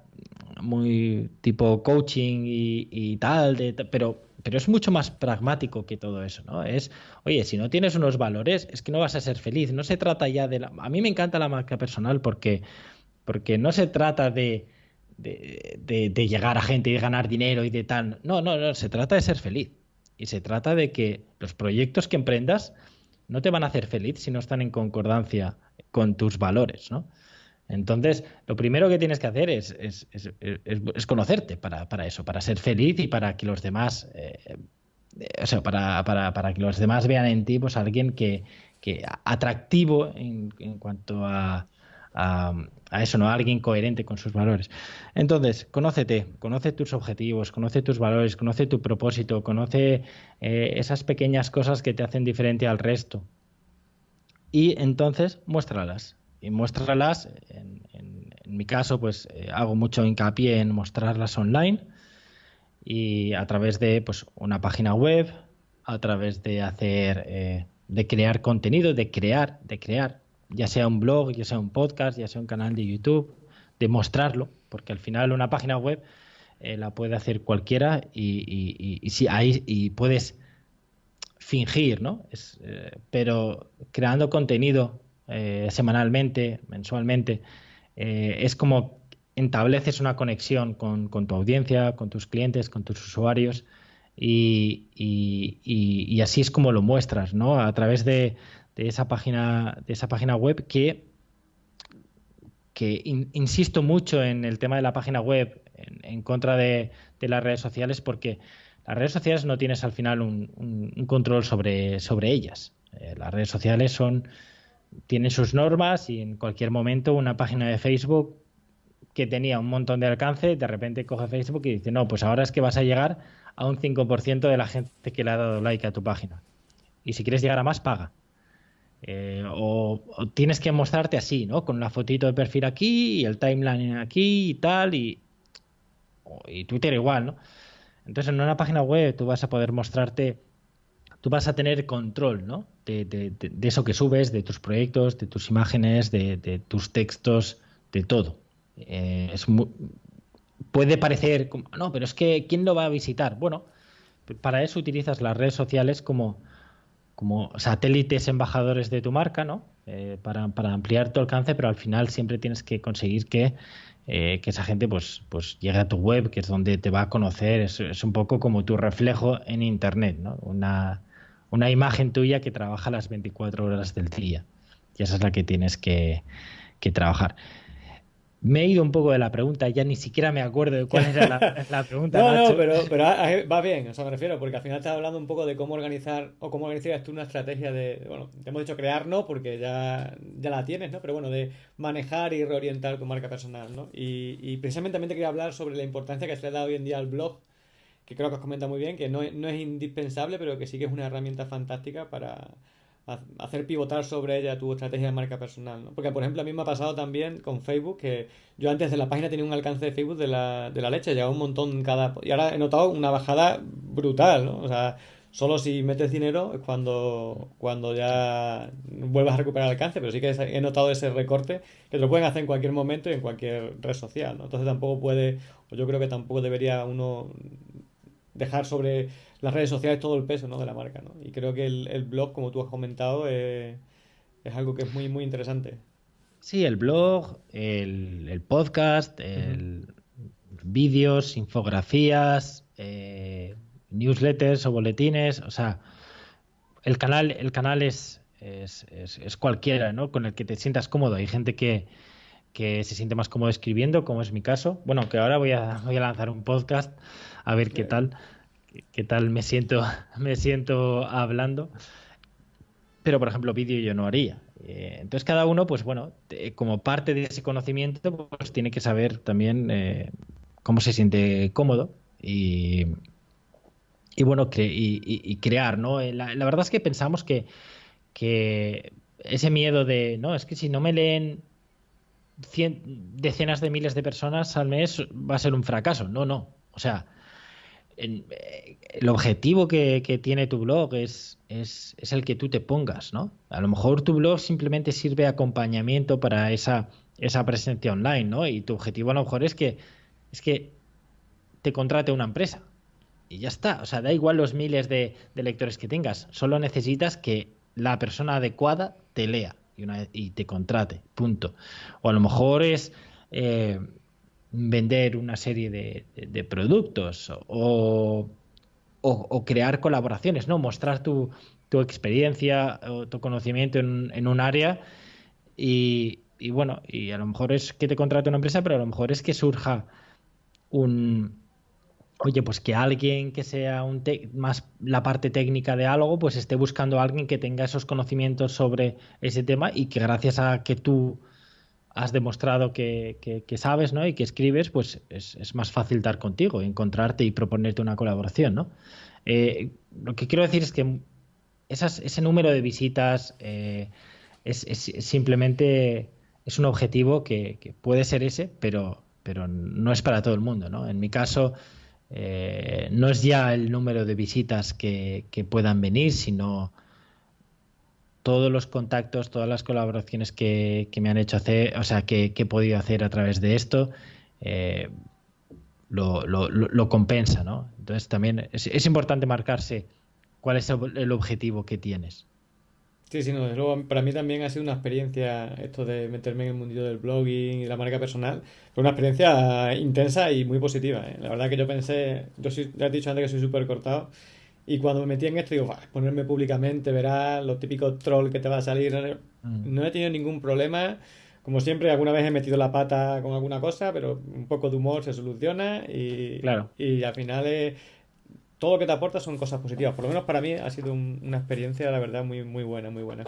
muy tipo coaching y, y tal, de, pero, pero es mucho más pragmático que todo eso, ¿no? Es, oye, si no tienes unos valores, es que no vas a ser feliz. No se trata ya de la... A mí me encanta la marca personal porque, porque no se trata de, de, de, llegar a gente y de ganar dinero y de tal. No, no, no, se trata de ser feliz. Y se trata de que los proyectos que emprendas no te van a hacer feliz si no están en concordancia con tus valores, ¿no? Entonces, lo primero que tienes que hacer es, conocerte para, eso, para ser feliz y para que los demás, eh, o sea, para, que los demás vean en ti pues alguien que, atractivo en, cuanto a eso, ¿no? A alguien coherente con sus valores. Entonces, conócete, conoce tus objetivos, conoce tus valores, conoce tu propósito, conoce eh, esas pequeñas cosas que te hacen diferente al resto. Y entonces, muéstralas. Y muéstralas, en, mi caso, pues eh, hago mucho hincapié en mostrarlas online y a través de pues, una página web, a través de hacer, eh, de crear contenido, de crear, de crear ya sea un blog, ya sea un podcast, ya sea un canal de YouTube, de mostrarlo, porque al final una página web eh, la puede hacer cualquiera y, y, ahí y puedes fingir, ¿no? Eh, pero creando contenido eh, semanalmente, mensualmente, es como estableces una conexión con, con, tu audiencia, con tus clientes, con tus usuarios y, y, así es como lo muestras, ¿no? A través de, de esa página, de esa página web que, que insisto mucho en el tema de la página web en, contra de, las redes sociales porque las redes sociales no tienes al final un, control sobre, sobre ellas. Eh, las redes sociales son tienen sus normas y en cualquier momento una página de Facebook que tenía un montón de alcance, de repente coge Facebook y dice, no, pues ahora es que vas a llegar a un 5% de la gente que le ha dado like a tu página. Y si quieres llegar a más, paga. Eh, o, tienes que mostrarte así, ¿no? Con una fotito de perfil aquí y el timeline aquí y tal, y, y Twitter igual, ¿no? Entonces en una página web tú vas a poder mostrarte, tú vas a tener control, ¿no? De, eso que subes, de tus proyectos, de tus imágenes, de, tus textos, de todo. Eh, es puede parecer, como, no, pero es que ¿quién lo va a visitar? Bueno, para eso utilizas las redes sociales como como satélites embajadores de tu marca, ¿no? Eh, para, ampliar tu alcance, pero al final siempre tienes que conseguir que, eh, esa gente pues, pues llegue a tu web, que es donde te va a conocer. Es, un poco como tu reflejo en Internet, ¿no? Una, una imagen tuya que trabaja las 24 horas del día. Y esa es la que tienes que, que trabajar. Me he ido un poco de la pregunta, ya ni siquiera me acuerdo de cuál era la, pregunta. no, no, pero, pero va bien, o sea, me refiero, porque al final estás hablando un poco de cómo organizar o cómo organizarías tú una estrategia de, bueno, te hemos dicho crear, ¿no? Porque ya, ya la tienes, ¿no? Pero bueno, de manejar y reorientar tu marca personal, ¿no? Y, y precisamente también te quería hablar sobre la importancia que se le da hoy en día al blog, que creo que os comenta muy bien, que no, no es indispensable, pero que sí que es una herramienta fantástica para hacer pivotar sobre ella tu estrategia de marca personal, ¿no? Porque, por ejemplo, a mí me ha pasado también con Facebook que yo antes de la página tenía un alcance de Facebook de la, de la leche, llegaba un montón cada... Y ahora he notado una bajada brutal, ¿no? O sea, solo si metes dinero es cuando, cuando ya vuelvas a recuperar alcance, pero sí que he notado ese recorte que te lo pueden hacer en cualquier momento y en cualquier red social, ¿no? Entonces tampoco puede, o yo creo que tampoco debería uno dejar sobre las redes sociales todo el peso ¿no? de la marca. ¿no? Y creo que el, blog, como tú has comentado, eh, es algo que es muy, muy interesante. Sí, el blog, el, podcast, el, vídeos, infografías, eh, newsletters o boletines, o sea, el canal, el canal es, es, es, cualquiera, ¿no? Con el que te sientas cómodo. Hay gente que, que se siente más cómodo escribiendo, como es mi caso. Bueno, que ahora voy a, voy a lanzar un podcast a ver qué tal qué tal me siento, me siento hablando. Pero, por ejemplo, vídeo yo no haría. Eh, entonces, cada uno, pues bueno, como parte de ese conocimiento, pues tiene que saber también eh, cómo se siente cómodo y, y bueno, y, crear, ¿no? Eh, la, verdad es que pensamos que, que ese miedo de, no, es que si no me leen decenas de miles de personas al mes va a ser un fracaso. No, no. O sea, eh, el objetivo que, tiene tu blog es, es, el que tú te pongas, ¿no? A lo mejor tu blog simplemente sirve de acompañamiento para esa, esa presencia online, ¿no? Y tu objetivo a lo mejor es que, es que te contrate una empresa. Y ya está. O sea, da igual los miles de, lectores que tengas. Solo necesitas que la persona adecuada te lea y te contrate. Punto. O a lo mejor es. Eh, vender una serie de, productos o, crear colaboraciones, ¿no? Mostrar tu, experiencia o tu conocimiento en, un área y, bueno, y a lo mejor es que te contrate una empresa, pero a lo mejor es que surja un oye, pues que alguien que sea un más la parte técnica de algo, pues esté buscando a alguien que tenga esos conocimientos sobre ese tema y que gracias a que tú has demostrado que, sabes ¿no? y que escribes, pues es, más fácil dar contigo, encontrarte y proponerte una colaboración. ¿no? Eh, lo que quiero decir es que ese número de visitas es, simplemente es un objetivo que, puede ser ese, pero, pero no es para todo el mundo. ¿no? En mi caso, eh, no es ya el número de visitas que, puedan venir, sino todos los contactos, todas las colaboraciones que, me han hecho hacer, o sea, que, he podido hacer a través de esto, eh, lo, compensa, ¿no? Entonces también es, importante marcarse cuál es el objetivo que tienes. Sí, sí, no, luego para mí también ha sido una experiencia esto de meterme en el mundillo del blogging y la marca personal. Fue una experiencia intensa y muy positiva. ¿eh? La verdad que yo pensé, yo sí, ya he dicho antes que soy súper cortado. Y cuando me metí en esto, digo, ponerme públicamente, verás los típicos trolls que te va a salir. Mm. No he tenido ningún problema. Como siempre, alguna vez he metido la pata con alguna cosa, pero un poco de humor se soluciona y, claro. y al final es todo lo que te aporta son cosas positivas. Por lo menos para mí ha sido una experiencia, la verdad, muy, muy buena, muy buena.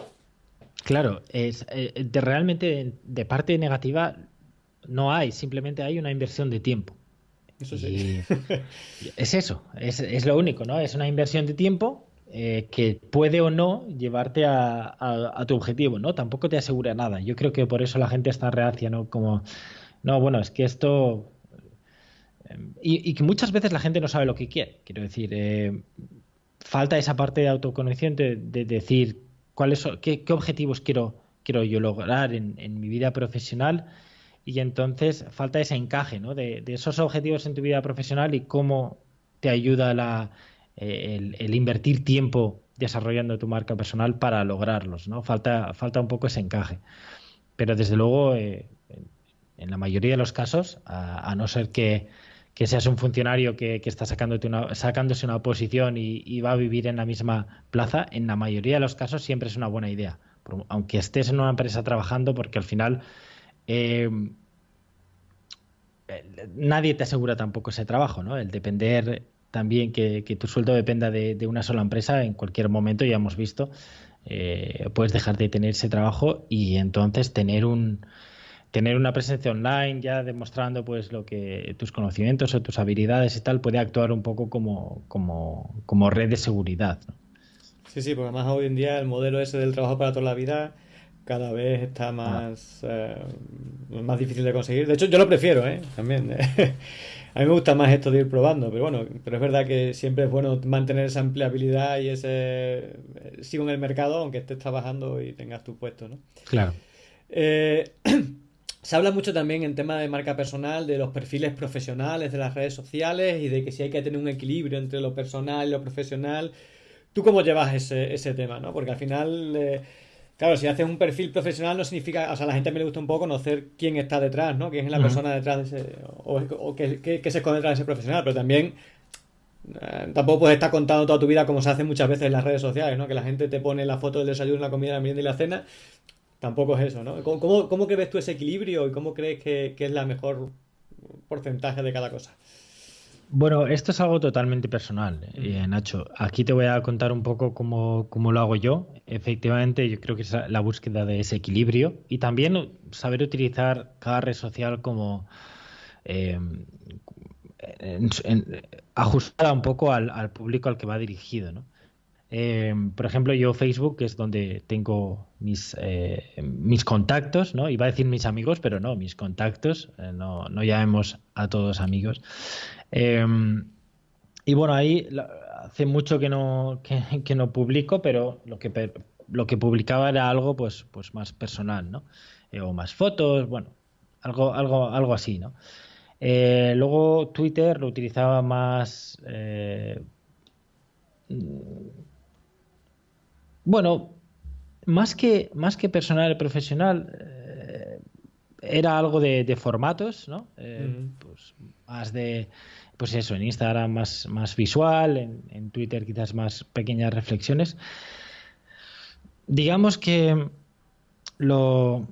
Claro, es, eh, de realmente de parte negativa no hay, simplemente hay una inversión de tiempo. Eso sí. es eso, es, lo único, ¿no? Es una inversión de tiempo eh, que puede o no llevarte a, a, tu objetivo, ¿no? Tampoco te asegura nada. Yo creo que por eso la gente está reacia, ¿no? Como, no, bueno, es que esto y, que muchas veces la gente no sabe lo que quiere. Quiero decir, eh, falta esa parte de autoconocimiento de, decir cuáles qué, objetivos quiero, quiero yo lograr en, mi vida profesional y entonces falta ese encaje ¿no? de, esos objetivos en tu vida profesional y cómo te ayuda eh, el, invertir tiempo desarrollando tu marca personal para lograrlos. ¿no? Falta, falta un poco ese encaje. Pero desde luego, eh, en la mayoría de los casos, a no ser que que seas un funcionario que, está sacándote una, sacándose una posición y, va a vivir en la misma plaza, en la mayoría de los casos siempre es una buena idea. Aunque estés en una empresa trabajando, porque al final eh, nadie te asegura tampoco ese trabajo, ¿no? El depender también que, tu sueldo dependa de, una sola empresa, en cualquier momento ya hemos visto, eh, puedes dejar de tener ese trabajo y entonces tener un, tener una presencia online ya demostrando pues lo que tus conocimientos o tus habilidades y tal puede actuar un poco como, como, como red de seguridad. Sí, sí, porque además hoy en día el modelo ese del trabajo para toda la vida cada vez está ah. más, eh, más difícil de conseguir. De hecho, yo lo prefiero, ¿eh? También. A mí me gusta más esto de ir probando, pero bueno, pero es verdad que siempre es bueno mantener esa empleabilidad y ese eh, sigo en el mercado aunque estés trabajando y tengas tu puesto, ¿no? Claro. Eh, Se habla mucho también en tema de marca personal, de los perfiles profesionales de las redes sociales y de que si hay que tener un equilibrio entre lo personal y lo profesional. ¿Tú cómo llevas ese, ese tema? ¿no? Porque al final, eh, claro, si haces un perfil profesional no significa, o sea, a la gente me le gusta un poco conocer quién está detrás, ¿no? Quién es la persona detrás de ese, o, qué, qué, se esconde detrás de ese profesional, pero también eh, tampoco puedes estar contando toda tu vida como se hace muchas veces en las redes sociales, ¿no? Que la gente te pone la foto del desayuno, la comida, la merienda y la cena Tampoco es eso, ¿no? ¿Cómo, cómo, crees tú ese equilibrio y cómo crees que, es la mejor porcentaje de cada cosa? Bueno, esto es algo totalmente personal, eh, Nacho. Aquí te voy a contar un poco cómo, lo hago yo. Efectivamente, yo creo que es la búsqueda de ese equilibrio y también saber utilizar cada red social como eh, ajustada un poco al, al, público al que va dirigido, ¿no? Eh, por ejemplo, yo Facebook, que es donde tengo mis, eh, mis contactos, ¿no? Iba a decir mis amigos, pero no, mis contactos, eh, no, no llamemos a todos amigos. Y bueno, ahí hace mucho que no, que, no publico, pero lo que, lo que publicaba era algo pues, pues más personal, ¿no? o más fotos, bueno, algo, algo, algo así, ¿no? luego Twitter lo utilizaba más bueno, más que, más que personal y profesional, eh, era algo de, formatos, ¿no? Eh, pues más de, pues eso, en Instagram más, más visual, en, Twitter quizás más pequeñas reflexiones. Digamos que lo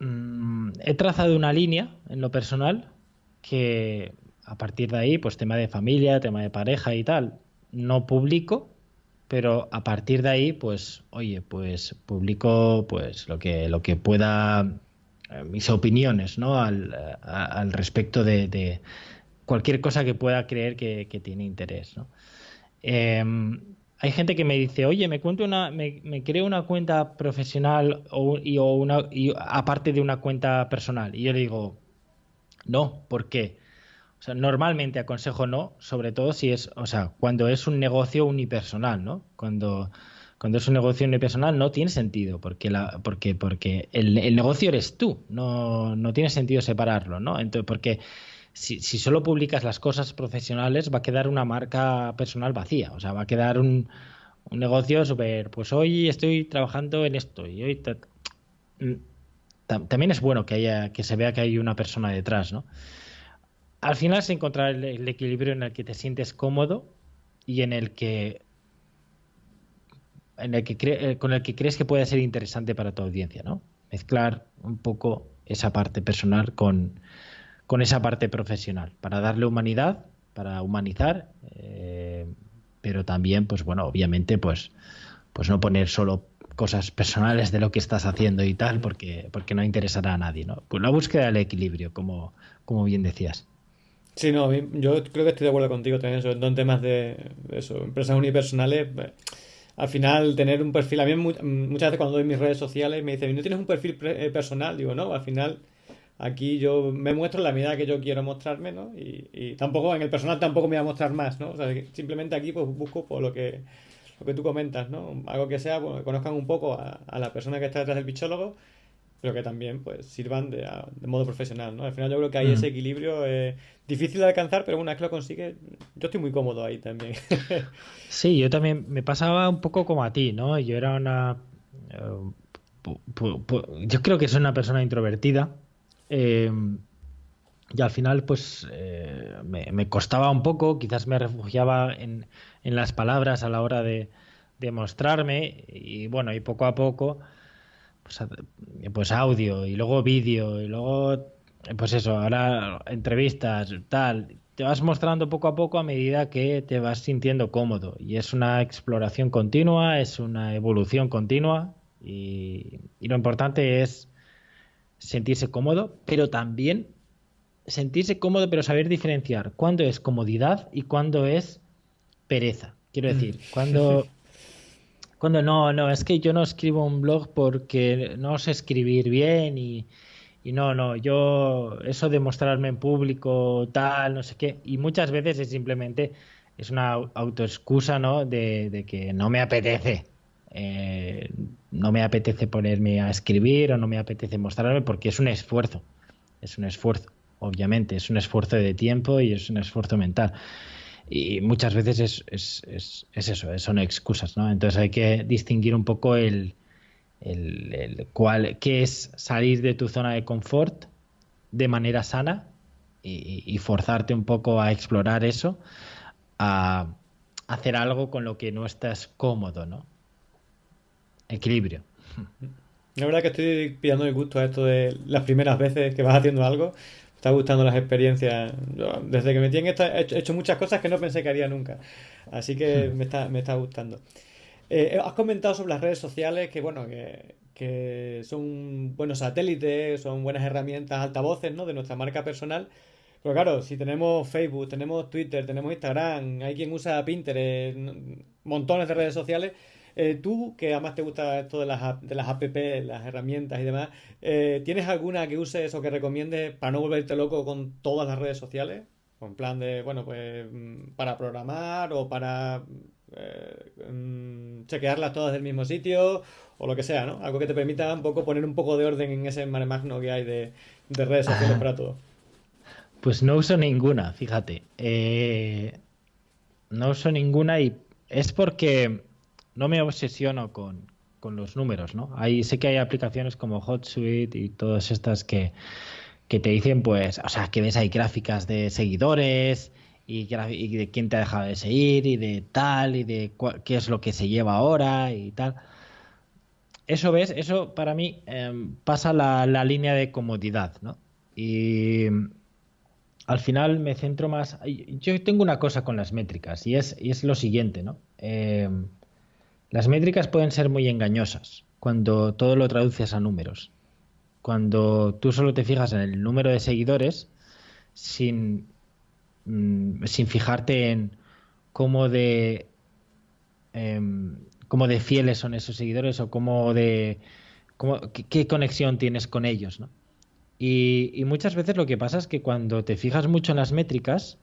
mm, he trazado una línea en lo personal que a partir de ahí, pues tema de familia, tema de pareja y tal, no publico pero a partir de ahí, pues, oye, pues publico pues lo que, lo que pueda mis opiniones ¿no? al, al respecto de, cualquier cosa que pueda creer que, tiene interés. ¿no? Em, hay gente que me dice, oye, me cuento una, me, creo una cuenta profesional o, o una, y aparte de una cuenta personal. Y yo le digo, no, ¿por qué? O sea, normalmente aconsejo no, sobre todo si es, o sea, cuando es un negocio unipersonal, ¿no? Cuando, cuando es un negocio unipersonal no tiene sentido, porque la, porque, porque el, el negocio eres tú, no, no tiene sentido separarlo, ¿no? Entonces, porque si, solo publicas las cosas profesionales, va a quedar una marca personal vacía. O sea, va a quedar un, negocio súper. Pues hoy estoy trabajando en esto y hoy. Mm, también es bueno que haya que se vea que hay una persona detrás, ¿no? Al final es encontrar el, equilibrio en el que te sientes cómodo y en el que en el que eh, con el que crees que puede ser interesante para tu audiencia, ¿no? Mezclar un poco esa parte personal con, con esa parte profesional, para darle humanidad, para humanizar, eh, pero también, pues bueno, obviamente, pues, pues no poner solo cosas personales de lo que estás haciendo y tal, porque, porque no interesará a nadie, ¿no? Pues la búsqueda del equilibrio, como, como bien decías. Sí, no, yo creo que estoy de acuerdo contigo también, sobre todo en temas de, eso, empresas unipersonales. Pues, al final, tener un perfil, a mí muchas veces cuando doy mis redes sociales me dicen, ¿no tienes un perfil eh, personal? Digo, no, al final Aquí yo me muestro la medida que yo quiero mostrarme, ¿no? Y, tampoco, en el personal tampoco me voy a mostrar más, ¿no? O sea, simplemente aquí pues busco por lo que, lo que tú comentas, ¿no? Algo que sea, bueno, que conozcan un poco a, la persona que está detrás del bichólogo, pero que también pues sirvan de, modo profesional, ¿no? Al final yo creo que hay ese equilibrio eh, difícil de alcanzar, pero una vez que lo consigue, yo estoy muy cómodo ahí también. sí, yo también me pasaba un poco como a ti, ¿no? Yo era una... Eh, yo creo que soy una persona introvertida, Em, y al final, pues eh, me, costaba un poco, quizás me refugiaba en, las palabras a la hora de, mostrarme y bueno, y poco a poco, pues, pues audio y luego vídeo y luego, pues eso, ahora entrevistas, tal, te vas mostrando poco a poco a medida que te vas sintiendo cómodo y es una exploración continua, es una evolución continua y lo importante es sentirse cómodo, pero también sentirse cómodo, pero saber diferenciar cuándo es comodidad y cuándo es pereza. Quiero mm. decir, cuando, cuando no, no, es que yo no escribo un blog porque no sé escribir bien y, y no, no, yo eso de mostrarme en público, tal, no sé qué, y muchas veces es simplemente, es una autoexcusa, ¿no? De, de que no me apetece. Eh, no me apetece ponerme a escribir o no me apetece mostrarme porque es un esfuerzo, es un esfuerzo, obviamente, es un esfuerzo de tiempo y es un esfuerzo mental. Y muchas veces es, eso, son excusas, ¿no? Entonces hay que distinguir un poco el, el, cuál, qué es salir de tu zona de confort de manera sana y, y forzarte un poco a explorar eso, a hacer algo con lo que no estás cómodo, ¿no? Equilibrio. La verdad que estoy pillando el gusto a esto de las primeras veces que vas haciendo algo. Me está gustando las experiencias. desde que me tienen he hecho muchas cosas que no pensé que haría nunca. Así que hmm. me, está, me está gustando. Eh, has comentado sobre las redes sociales que, bueno, que, que son buenos satélites, son buenas herramientas, altavoces, ¿no? De nuestra marca personal. Pero claro, si tenemos Facebook, tenemos Twitter, tenemos Instagram, hay quien usa Pinterest, montones de redes sociales, eh, tú, que además te gusta esto de las, de las app, las herramientas y demás, eh, ¿tienes alguna que uses o que recomiendes para no volverte loco con todas las redes sociales? En plan de, bueno, pues mm, para programar o para eh, mm, chequearlas todas del mismo sitio o lo que sea, ¿no? Algo que te permita un poco poner un poco de orden en ese mare magno que hay de, redes sociales para todo. Pues no uso ninguna, fíjate. no uso ninguna y es porque no me obsesiono con, los números, ¿no? Sé que hay aplicaciones como HotSuite y todas estas que, te dicen, pues, o sea, que ves ahí gráficas de seguidores y, de quién te ha dejado de seguir y de tal y de qué es lo que se lleva ahora y tal. Eso ves, eso para mí em, pasa la, línea de comodidad, ¿no? Y al final me centro más. Yo tengo una cosa con las métricas y es, y es lo siguiente, ¿no? Em, las métricas pueden ser muy engañosas cuando todo lo traduces a números. cuando tú solo te fijas en el número de seguidores sin, mm, sin fijarte en cómo de em, cómo de fieles son esos seguidores o cómo de qué, conexión tienes con ellos, ¿no? Y, muchas veces lo que pasa es que cuando te fijas mucho en las métricas,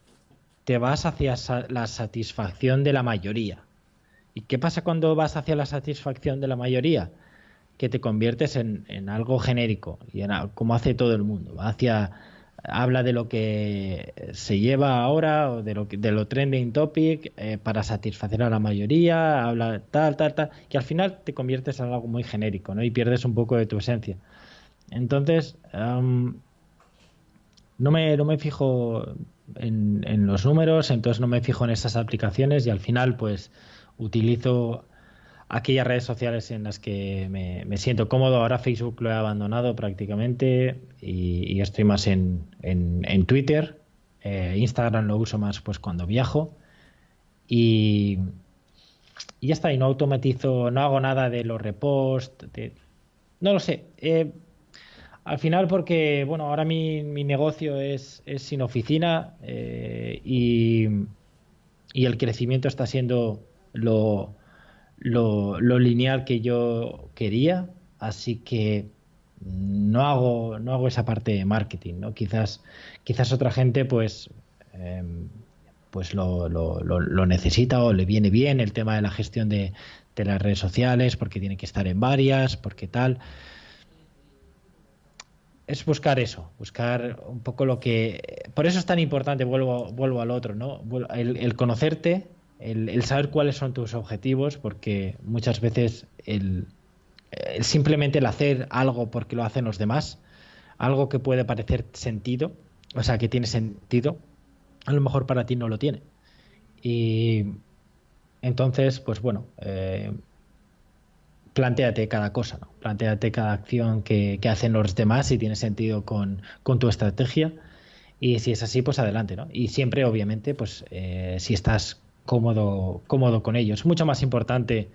te vas hacia la satisfacción de la mayoría. ¿Y qué pasa cuando vas hacia la satisfacción de la mayoría? Que te conviertes en, algo genérico, y en, como hace todo el mundo. hacia habla de lo que se lleva ahora o de lo, de lo trending topic eh, para satisfacer a la mayoría, habla tal, tal, tal, y al final te conviertes en algo muy genérico, ¿no? Y pierdes un poco de tu esencia. Entonces, no, me, no me fijo en, en, los números, entonces no me fijo en esas aplicaciones y al final, pues, utilizo aquellas redes sociales en las que me, siento cómodo. Ahora Facebook lo he abandonado prácticamente y, estoy más en, en, Twitter. Eh, Instagram lo uso más pues cuando viajo. Y, y, ya está, y no automatizo, no hago nada de los reposts. no lo sé. Eh, al final porque, bueno, ahora mi, mi negocio es, es, sin oficina eh, y, y el crecimiento está siendo lo, lo, lineal que yo quería, así que no hago, no hago esa parte de marketing, ¿no? Quizás, quizás otra gente pues, em, pues lo, lo, necesita o le viene bien el tema de la gestión de, de las redes sociales, porque tiene que estar en varias, porque tal es buscar eso, buscar un poco lo que... Por eso es tan importante, vuelvo, vuelvo al otro, ¿no? el conocerte, el, saber cuáles son tus objetivos, porque muchas veces el, simplemente el hacer algo porque lo hacen los demás, algo que puede parecer sentido, o sea, que tiene sentido, a lo mejor para ti no lo tiene. Y entonces, pues bueno, eh, planteate cada cosa, ¿no? Plantéate cada acción que, hacen los demás si tiene sentido con, tu estrategia. Y si es así, pues adelante, ¿no? Y siempre, obviamente, pues eh, si estás cómodo, cómodo con ellos. Es mucho más importante.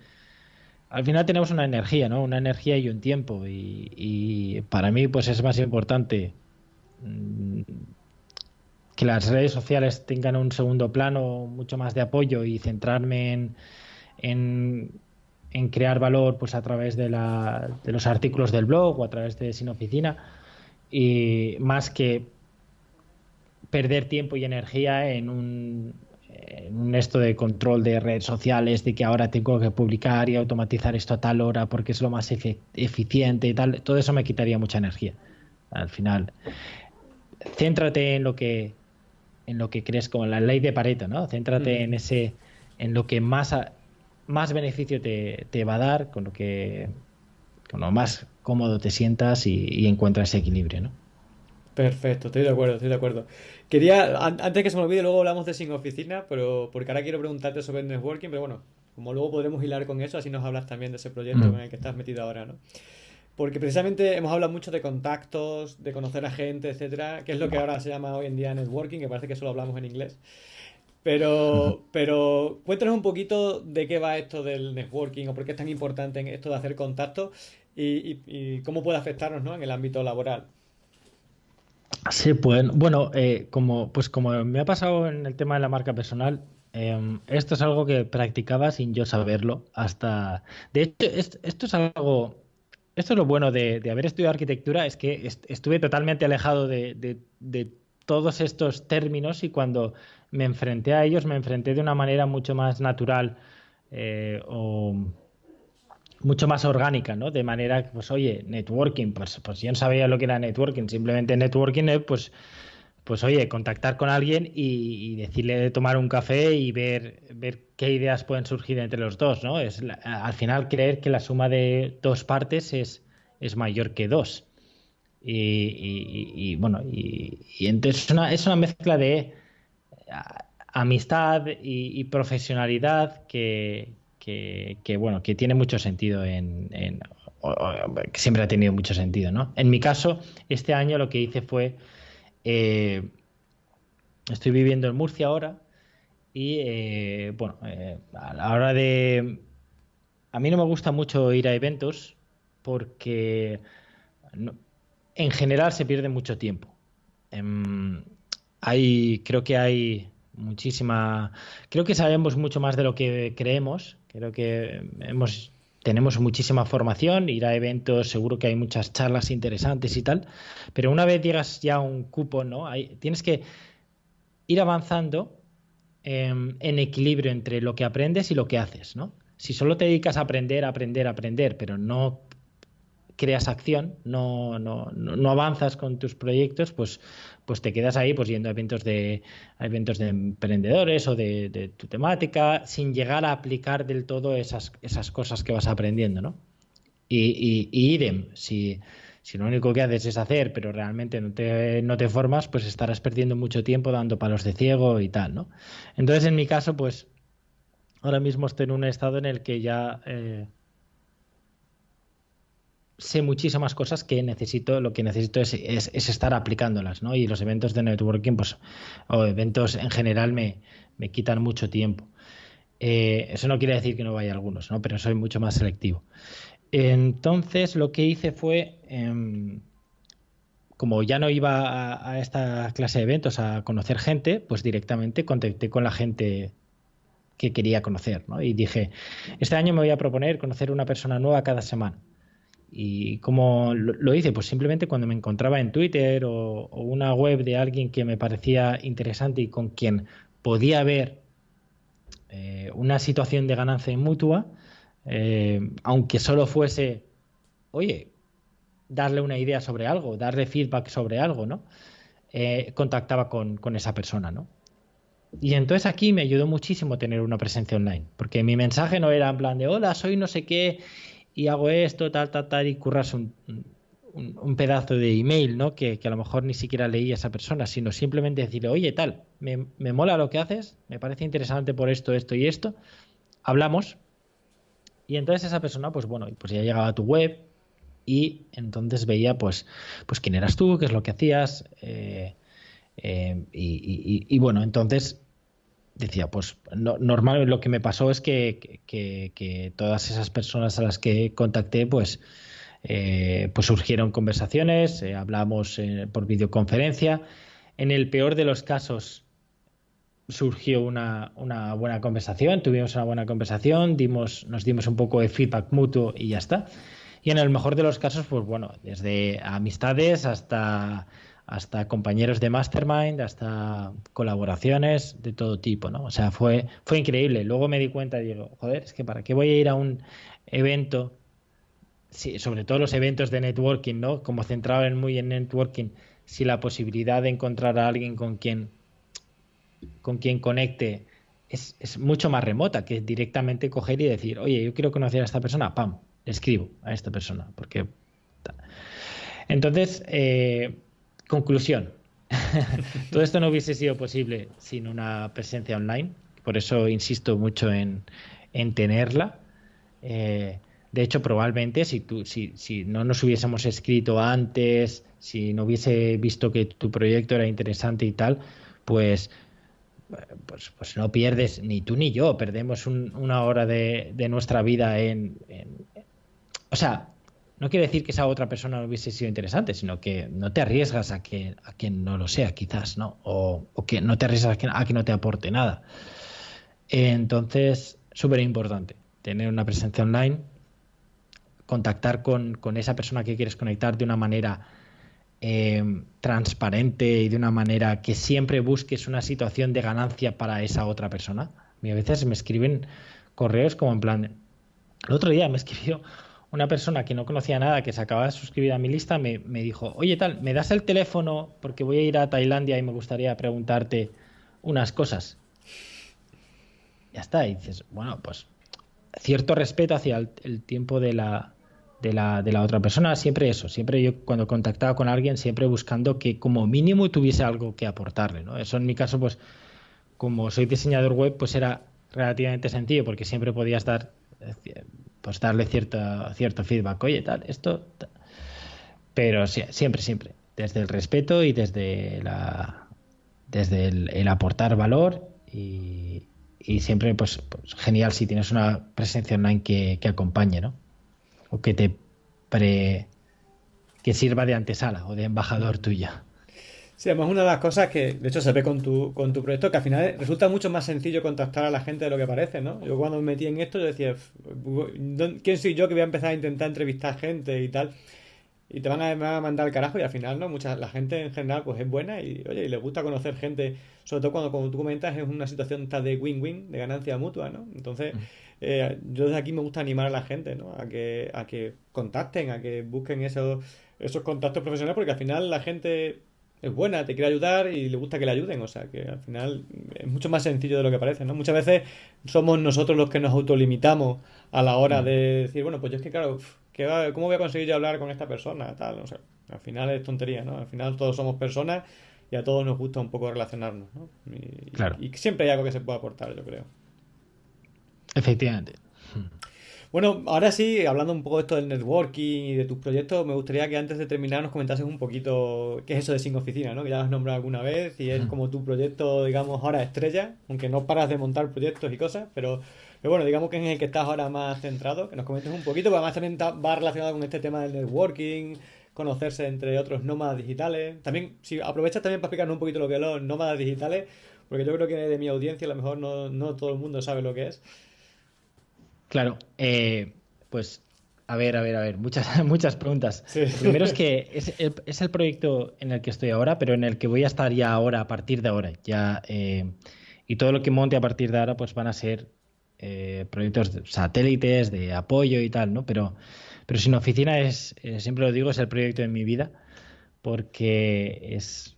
Al final tenemos una energía, ¿no? Una energía y un tiempo. Y, para mí, pues es más importante mm, que las redes sociales tengan un segundo plano mucho más de apoyo y centrarme en, en, crear valor pues a través de, la, de los artículos del blog o a través de Sin Oficina y más que perder tiempo y energía en un, un esto de control de redes sociales, de que ahora tengo que publicar y automatizar esto a tal hora porque es lo más eficiente y tal, todo eso me quitaría mucha energía. Al final, céntrate en lo que en lo que crees como la ley de Pareto, ¿no? Céntrate mm. en ese en lo que más más beneficio te, te, va a dar, con lo que con lo más cómodo te sientas y, y encuentras ese equilibrio, ¿no? Perfecto, estoy de acuerdo, estoy de acuerdo. Quería, antes que se me olvide, luego hablamos de sin oficina, pero porque ahora quiero preguntarte sobre el networking, pero bueno, como luego podremos hilar con eso, así nos hablas también de ese proyecto mm. en el que estás metido ahora, ¿no? Porque precisamente hemos hablado mucho de contactos, de conocer a gente, etcétera, que es lo que ahora se llama hoy en día networking, que parece que solo hablamos en inglés. Pero, pero cuéntanos un poquito de qué va esto del networking o por qué es tan importante en esto de hacer contactos y, y cómo puede afectarnos ¿no? en el ámbito laboral. Sí, pues bueno, eh, como, pues como me ha pasado en el tema de la marca personal, em, esto es algo que practicaba sin yo saberlo hasta... De hecho, esto es algo... Esto es lo bueno de, haber estudiado arquitectura, es que estuve totalmente alejado de, de, todos estos términos y cuando me enfrenté a ellos me enfrenté de una manera mucho más natural eh, o mucho más orgánica, ¿no? De manera pues, oye, networking, pues, pues yo no sabía lo que era networking, simplemente networking es, pues, pues oye, contactar con alguien y, decirle de tomar un café y ver, ver qué ideas pueden surgir entre los dos, ¿no? Es al final creer que la suma de dos partes es, es mayor que dos. Y, bueno, y, entonces es una, es una mezcla de amistad y profesionalidad que, que, bueno, que tiene mucho sentido en, que siempre ha tenido mucho sentido, ¿no? En mi caso, este año lo que hice fue, eh, estoy viviendo en Murcia ahora y, eh, bueno, eh, a la hora de, a mí no me gusta mucho ir a eventos porque en general se pierde mucho tiempo. Em, hay, creo que hay muchísima, creo que sabemos mucho más de lo que creemos. Creo que hemos tenemos muchísima formación, ir a eventos, seguro que hay muchas charlas interesantes y tal, pero una vez llegas ya a un cupo, ¿no? Hay, tienes que ir avanzando em, en equilibrio entre lo que aprendes y lo que haces, ¿no? Si solo te dedicas a aprender, aprender, aprender, pero no creas acción, no, no, no, avanzas con tus proyectos, pues, pues te quedas ahí pues yendo a eventos de, eventos de emprendedores o de, tu temática, sin llegar a aplicar del todo esas, esas cosas que vas aprendiendo, ¿no? Y, y, idem, si, si, lo único que haces es hacer, pero realmente no te, no te formas, pues estarás perdiendo mucho tiempo dando palos de ciego y tal, ¿no? Entonces, en mi caso, pues ahora mismo estoy en un estado en el que ya... Eh, sé muchísimas cosas que necesito, lo que necesito es, estar aplicándolas, ¿no? Y los eventos de networking, pues, o eventos en general me, quitan mucho tiempo. Eh, eso no quiere decir que no vaya a algunos, ¿no? Pero soy mucho más selectivo. Entonces, lo que hice fue, em, como ya no iba a, a, esta clase de eventos a conocer gente, pues directamente contacté con la gente que quería conocer, ¿no? Y dije, este año me voy a proponer conocer una persona nueva cada semana. ¿Y cómo lo, hice? Pues simplemente cuando me encontraba en Twitter o, una web de alguien que me parecía interesante y con quien podía ver eh, una situación de ganancia mutua, eh, aunque solo fuese, oye, darle una idea sobre algo, darle feedback sobre algo, ¿no? Eh, contactaba con, con, esa persona, ¿no? Y entonces aquí me ayudó muchísimo tener una presencia online, porque mi mensaje no era en plan de, hola, soy no sé qué y hago esto, tal, tal, tal, y curras un, un, pedazo de email, ¿no? Que, a lo mejor ni siquiera leí a esa persona, sino simplemente decirle, oye, tal, me, me mola lo que haces, me parece interesante por esto, esto y esto, hablamos, y entonces esa persona, pues bueno, pues ya llegaba a tu web y entonces veía, pues, pues quién eras tú, qué es lo que hacías, eh, eh, y, y, bueno, entonces decía, pues no, normal lo que me pasó es que, que, todas esas personas a las que contacté, pues, eh, pues surgieron conversaciones, eh, hablamos eh, por videoconferencia. En el peor de los casos surgió una, una, buena conversación, tuvimos una buena conversación, dimos, nos dimos un poco de feedback mutuo y ya está. Y en el mejor de los casos, pues bueno, desde amistades hasta hasta compañeros de mastermind, hasta colaboraciones de todo tipo, ¿no? O sea, fue, fue increíble. Luego me di cuenta digo, joder, es que para qué voy a ir a un evento, sobre todo los eventos de networking, ¿no? Como centrado en muy en networking, si la posibilidad de encontrar a alguien con quien, con quien conecte es, es mucho más remota que directamente coger y decir, oye, yo quiero conocer a esta persona, pam, escribo a esta persona, porque... Entonces, eh, Conclusión. Todo esto no hubiese sido posible sin una presencia online. Por eso insisto mucho en, tenerla. Eh, de hecho, probablemente si, tú, si, si no nos hubiésemos escrito antes, si no hubiese visto que tu proyecto era interesante y tal, pues, pues, pues no pierdes, ni tú ni yo, perdemos una hora de, nuestra vida en, en, O sea, no quiere decir que esa otra persona no hubiese sido interesante, sino que no te arriesgas a que, a que no lo sea, quizás, ¿no? O, que no te arriesgas a que, no te aporte nada. Entonces, súper importante tener una presencia online, contactar con, esa persona que quieres conectar de una manera eh, transparente y de una manera que siempre busques una situación de ganancia para esa otra persona. a veces me escriben correos como en plan, el otro día me escribió una persona que no conocía nada, que se acababa de suscribir a mi lista, me, dijo, oye tal, ¿me das el teléfono? Porque voy a ir a Tailandia y me gustaría preguntarte unas cosas. Ya está, y dices, bueno, pues cierto respeto hacia el, tiempo de la, de la, de la, otra persona, siempre eso, siempre yo cuando contactaba con alguien, siempre buscando que como mínimo tuviese algo que aportarle, ¿no? Eso en mi caso, pues como soy diseñador web, pues era relativamente sencillo, porque siempre podías dar pues darle cierto, cierto feedback, oye, tal, esto. Pero siempre, siempre, desde el respeto y desde la desde el, aportar valor y, siempre, pues, pues, genial si tienes una presencia online que, que acompañe, ¿no? O que te pre que sirva de antesala o de embajador tuya. Sí, además una de las cosas que, de hecho, se ve con tu, con tu proyecto, que al final resulta mucho más sencillo contactar a la gente de lo que parece, ¿no? Yo cuando me metí en esto, yo decía, ¿quién soy yo que voy a empezar a intentar entrevistar gente y tal? Y te van a, mandar al carajo y al final, ¿no? Mucha, la gente en general, pues es buena y, oye, y le gusta conocer gente, sobre todo cuando, como tú comentas, es una situación tal de win-win, de ganancia mutua, ¿no? Entonces, mm. eh, yo desde aquí me gusta animar a la gente, ¿no? A que, a que contacten, a que busquen esos, esos contactos profesionales, porque al final la gente es buena, te quiere ayudar y le gusta que le ayuden. O sea, que al final es mucho más sencillo de lo que parece, ¿no? Muchas veces somos nosotros los que nos autolimitamos a la hora mm. de decir, bueno, pues yo es que, claro, ¿cómo voy a conseguir hablar con esta persona? Tal, o sea, al final es tontería, ¿no? Al final todos somos personas y a todos nos gusta un poco relacionarnos, ¿no? Y, claro. y siempre hay algo que se pueda aportar, yo creo. Efectivamente. Bueno, ahora sí, hablando un poco de esto del networking y de tus proyectos, me gustaría que antes de terminar nos comentases un poquito qué es eso de Sin Oficina, ¿no? Que ya lo has nombrado alguna vez y es como tu proyecto, digamos, ahora estrella, aunque no paras de montar proyectos y cosas, pero, pero bueno, digamos que es en el que estás ahora más centrado, que nos comentes un poquito, porque además también va relacionado con este tema del networking, conocerse entre otros nómadas digitales. También, si aprovechas también para explicarnos un poquito lo que son los nómadas digitales, porque yo creo que de mi audiencia a lo mejor no, no todo el mundo sabe lo que es. Claro, eh, pues a ver, a ver, a ver, muchas, muchas preguntas. primero es que es el, proyecto en el que estoy ahora, pero en el que voy a estar ya ahora, a partir de ahora. Ya, eh, y todo lo que monte a partir de ahora, pues van a ser eh, proyectos de satélites, de apoyo y tal, ¿no? Pero, pero sin oficina es, siempre lo digo, es el proyecto de mi vida, porque es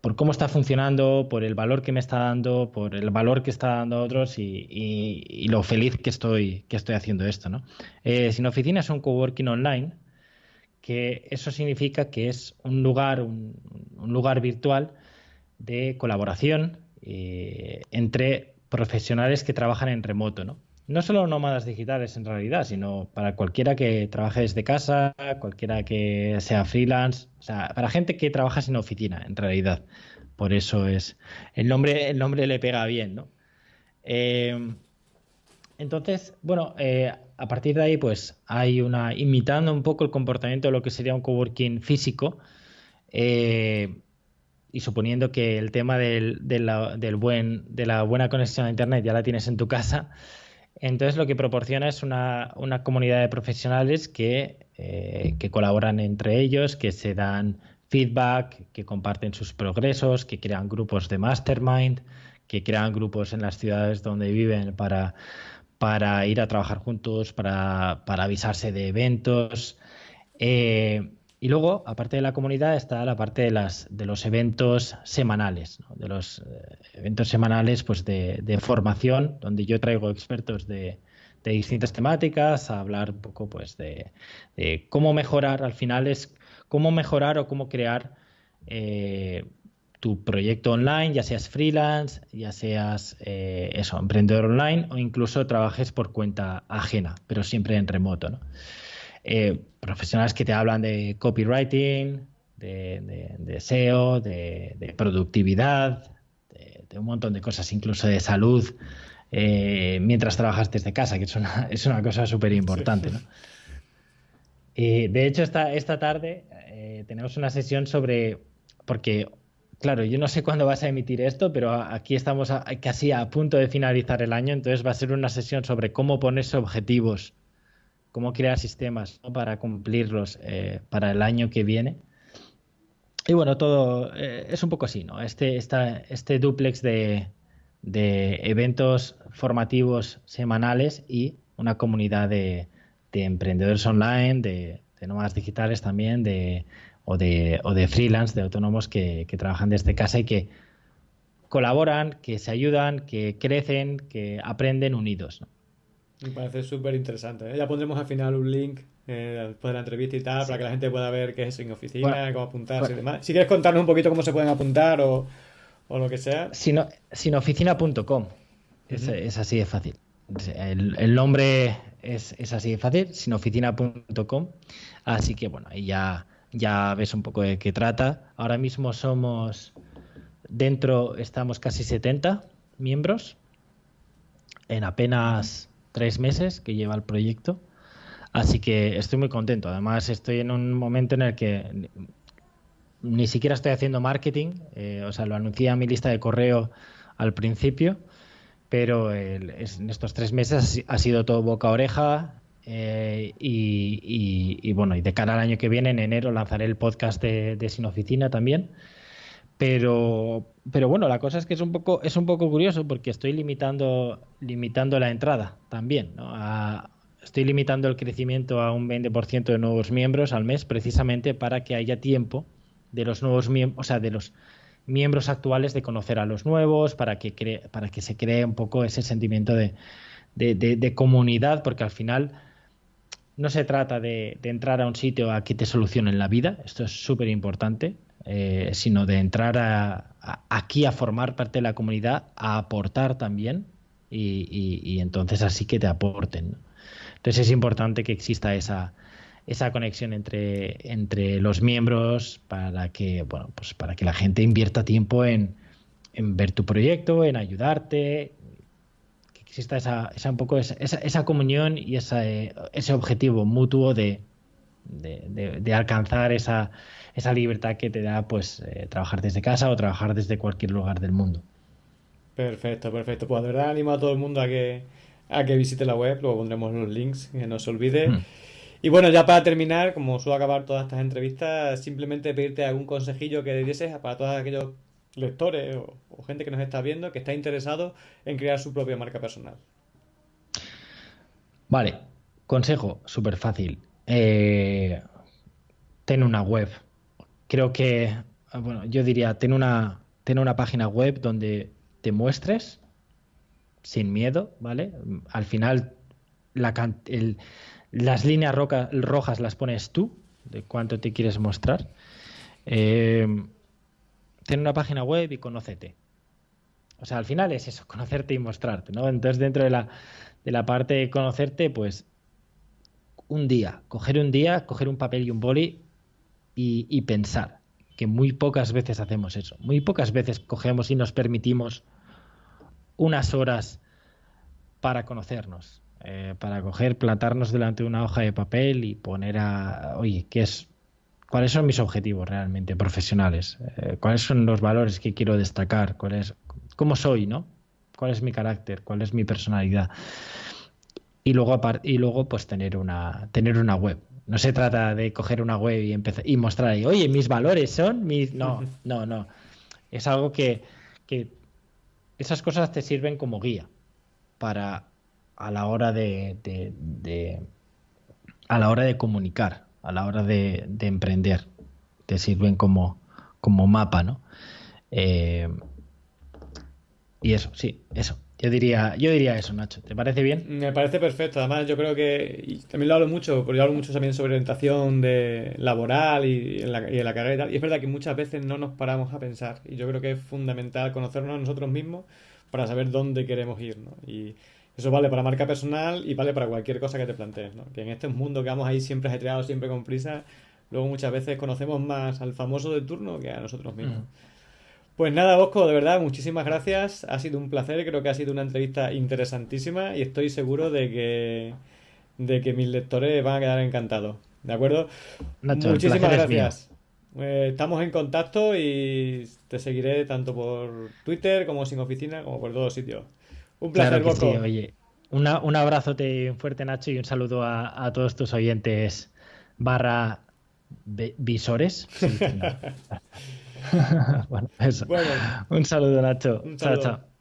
por cómo está funcionando, por el valor que me está dando, por el valor que está dando a otros y, lo feliz que estoy, que estoy haciendo esto. ¿no? Eh, Sin Oficina es un coworking online, que eso significa que es un lugar, un, lugar virtual de colaboración eh, entre profesionales que trabajan en remoto. ¿no? No solo nómadas digitales en realidad, sino para cualquiera que trabaje desde casa, cualquiera que sea freelance, o sea, para gente que trabaja sin oficina en realidad. Por eso es el nombre, el nombre le pega bien, ¿no? Eh, entonces, bueno, eh, a partir de ahí, pues hay una imitando un poco el comportamiento de lo que sería un coworking físico. Eh, y suponiendo que el tema del, del buen, de la buena conexión a internet ya la tienes en tu casa, entonces lo que proporciona es una, comunidad de profesionales eh, que, colaboran entre ellos, que se dan feedback, que comparten sus progresos, que crean grupos de mastermind, que crean grupos en las ciudades donde viven para, ir a trabajar juntos, para, avisarse de eventos. Eh, y luego, aparte de la comunidad, está la parte de, las, de los eventos semanales, de los eh, eventos semanales pues de, formación, donde yo traigo expertos de, distintas temáticas a hablar un poco pues de, cómo mejorar, al final es cómo mejorar o cómo crear eh, tu proyecto online, ya seas freelance, ya seas eh, eso, emprendedor online o incluso trabajes por cuenta ajena, pero siempre en remoto. ¿no? Eh, profesionales que te hablan de copywriting, de, SEO, de, productividad, de, un montón de cosas, incluso de salud, eh, mientras trabajas desde casa, que es una, es una cosa súper importante. de hecho, esta, esta tarde eh, tenemos una sesión sobre, porque claro, yo no sé cuándo vas a emitir esto, pero aquí estamos casi a punto de finalizar el año, entonces va a ser una sesión sobre cómo ponerse objetivos cómo crear sistemas para cumplirlos eh, para el año que viene. Y bueno, todo eh, es un poco así, ¿no? Este, este duplex de, eventos formativos semanales y una comunidad de, emprendedores online, de, nómadas digitales también, de, o, de, o de freelance, de autónomos que, que trabajan desde casa y que colaboran, que se ayudan, que crecen, que aprenden unidos. Me parece súper interesante. ¿eh? Ya pondremos al final un link eh, después de la entrevista y tal, para que la gente pueda ver qué es en oficina, cómo apuntarse y demás. Si quieres contarnos un poquito cómo se pueden apuntar o, lo que sea. Sino, sinoficina.com. Es, así de fácil. El, nombre es, así de fácil, sinoficina.com. Así que bueno, ahí ya, ya ves un poco de qué trata. Ahora mismo somos, dentro estamos casi 70 miembros en apenas tres meses que lleva el proyecto. Así que estoy muy contento. Además, estoy en un momento en el que ni siquiera estoy haciendo marketing. Eh, o sea, lo anuncié a mi lista de correo al principio, pero en estos tres meses ha sido todo boca a oreja. Eh, y, bueno, y de cara al año que viene, en enero, lanzaré el podcast de, Sin Oficina también. Pero, pero bueno, la cosa es que es un poco, es un poco curioso porque estoy limitando, limitando la entrada también. ¿no? Estoy limitando el crecimiento a un 20% de nuevos miembros al mes precisamente para que haya tiempo de los nuevos miembros, o sea, de los miembros actuales de conocer a los nuevos, para que, para que se cree un poco ese sentimiento de, de, comunidad, porque al final no se trata de, entrar a un sitio a que te solucionen la vida, esto es súper importante, eh, sino de entrar a, aquí a formar parte de la comunidad, a aportar también y, entonces así que te aporten. Entonces es importante que exista esa, esa conexión entre, los miembros para que, bueno, pues para que la gente invierta tiempo en, ver tu proyecto, en ayudarte, que exista esa, esa un poco esa, esa, comunión y esa, ese objetivo mutuo de, alcanzar esa, esa libertad que te da pues eh, trabajar desde casa o trabajar desde cualquier lugar del mundo. Perfecto, perfecto. Pues de verdad animo a todo el mundo a que a que visite la web, luego pondremos los links, que no se olvide. Hmm. Y bueno, ya para terminar, como suelo acabar todas estas entrevistas, simplemente pedirte algún consejillo que dieses para todos aquellos lectores o, gente que nos está viendo que está interesado en crear su propia marca personal. Vale, consejo súper fácil. Eh, ten una web. Creo que, bueno, yo diría, ten una, ten una página web donde te muestres sin miedo, ¿vale? Al final las líneas rojas las pones tú, de cuánto te quieres mostrar. Eh, ten una página web y conócete. O sea, al final es eso, conocerte y mostrarte, ¿no? Entonces, dentro de la, de la parte de conocerte, pues un día, coger un día, coger un papel y un boli y, pensar, que muy pocas veces hacemos eso. Muy pocas veces cogemos y nos permitimos unas horas para conocernos, eh, para coger, plantarnos delante de una hoja de papel y poner a, oye, ¿qué es? ¿Cuáles son mis objetivos realmente profesionales? Eh, ¿Cuáles son los valores que quiero destacar? ¿Cuál es, ¿Cómo soy, no? ¿Cuál es mi carácter? ¿Cuál es mi personalidad? Y luego, y luego pues tener una, tener una web. No se trata de coger una web y empezar y mostrar ahí, oye, mis valores son mis. No, no, no. Es algo que esas cosas te sirven como guía para a la hora de, a la hora de comunicar, a la hora de, emprender, te sirven como, como mapa, ¿no? Eh, y eso, sí, eso. Yo diría, yo diría eso, Nacho. ¿Te parece bien? Me parece perfecto. Además, yo creo que y también lo hablo mucho, porque yo hablo mucho también sobre orientación de laboral y en, la, y en la carrera y tal. Y es verdad que muchas veces no nos paramos a pensar. Y yo creo que es fundamental conocernos a nosotros mismos para saber dónde queremos ir, ¿no? Y eso vale para marca personal y vale para cualquier cosa que te plantees, ¿no? Que en este mundo que vamos ahí siempre ajetreados, siempre con prisa, luego muchas veces conocemos más al famoso de turno que a nosotros mismos. Mm. Pues nada, Bosco, de verdad, muchísimas gracias. Ha sido un placer, creo que ha sido una entrevista interesantísima y estoy seguro de que, de que mis lectores van a quedar encantados. ¿De acuerdo? muchísimas gracias. Eh, estamos en contacto y te seguiré tanto por Twitter como sin oficina, como por todos sitios. Un placer, Boco. oye, un abrazote fuerte, Nacho, y un saludo a, todos tus oyentes barra visores. bueno, eso. Un saludo, Nacho. chao, chao.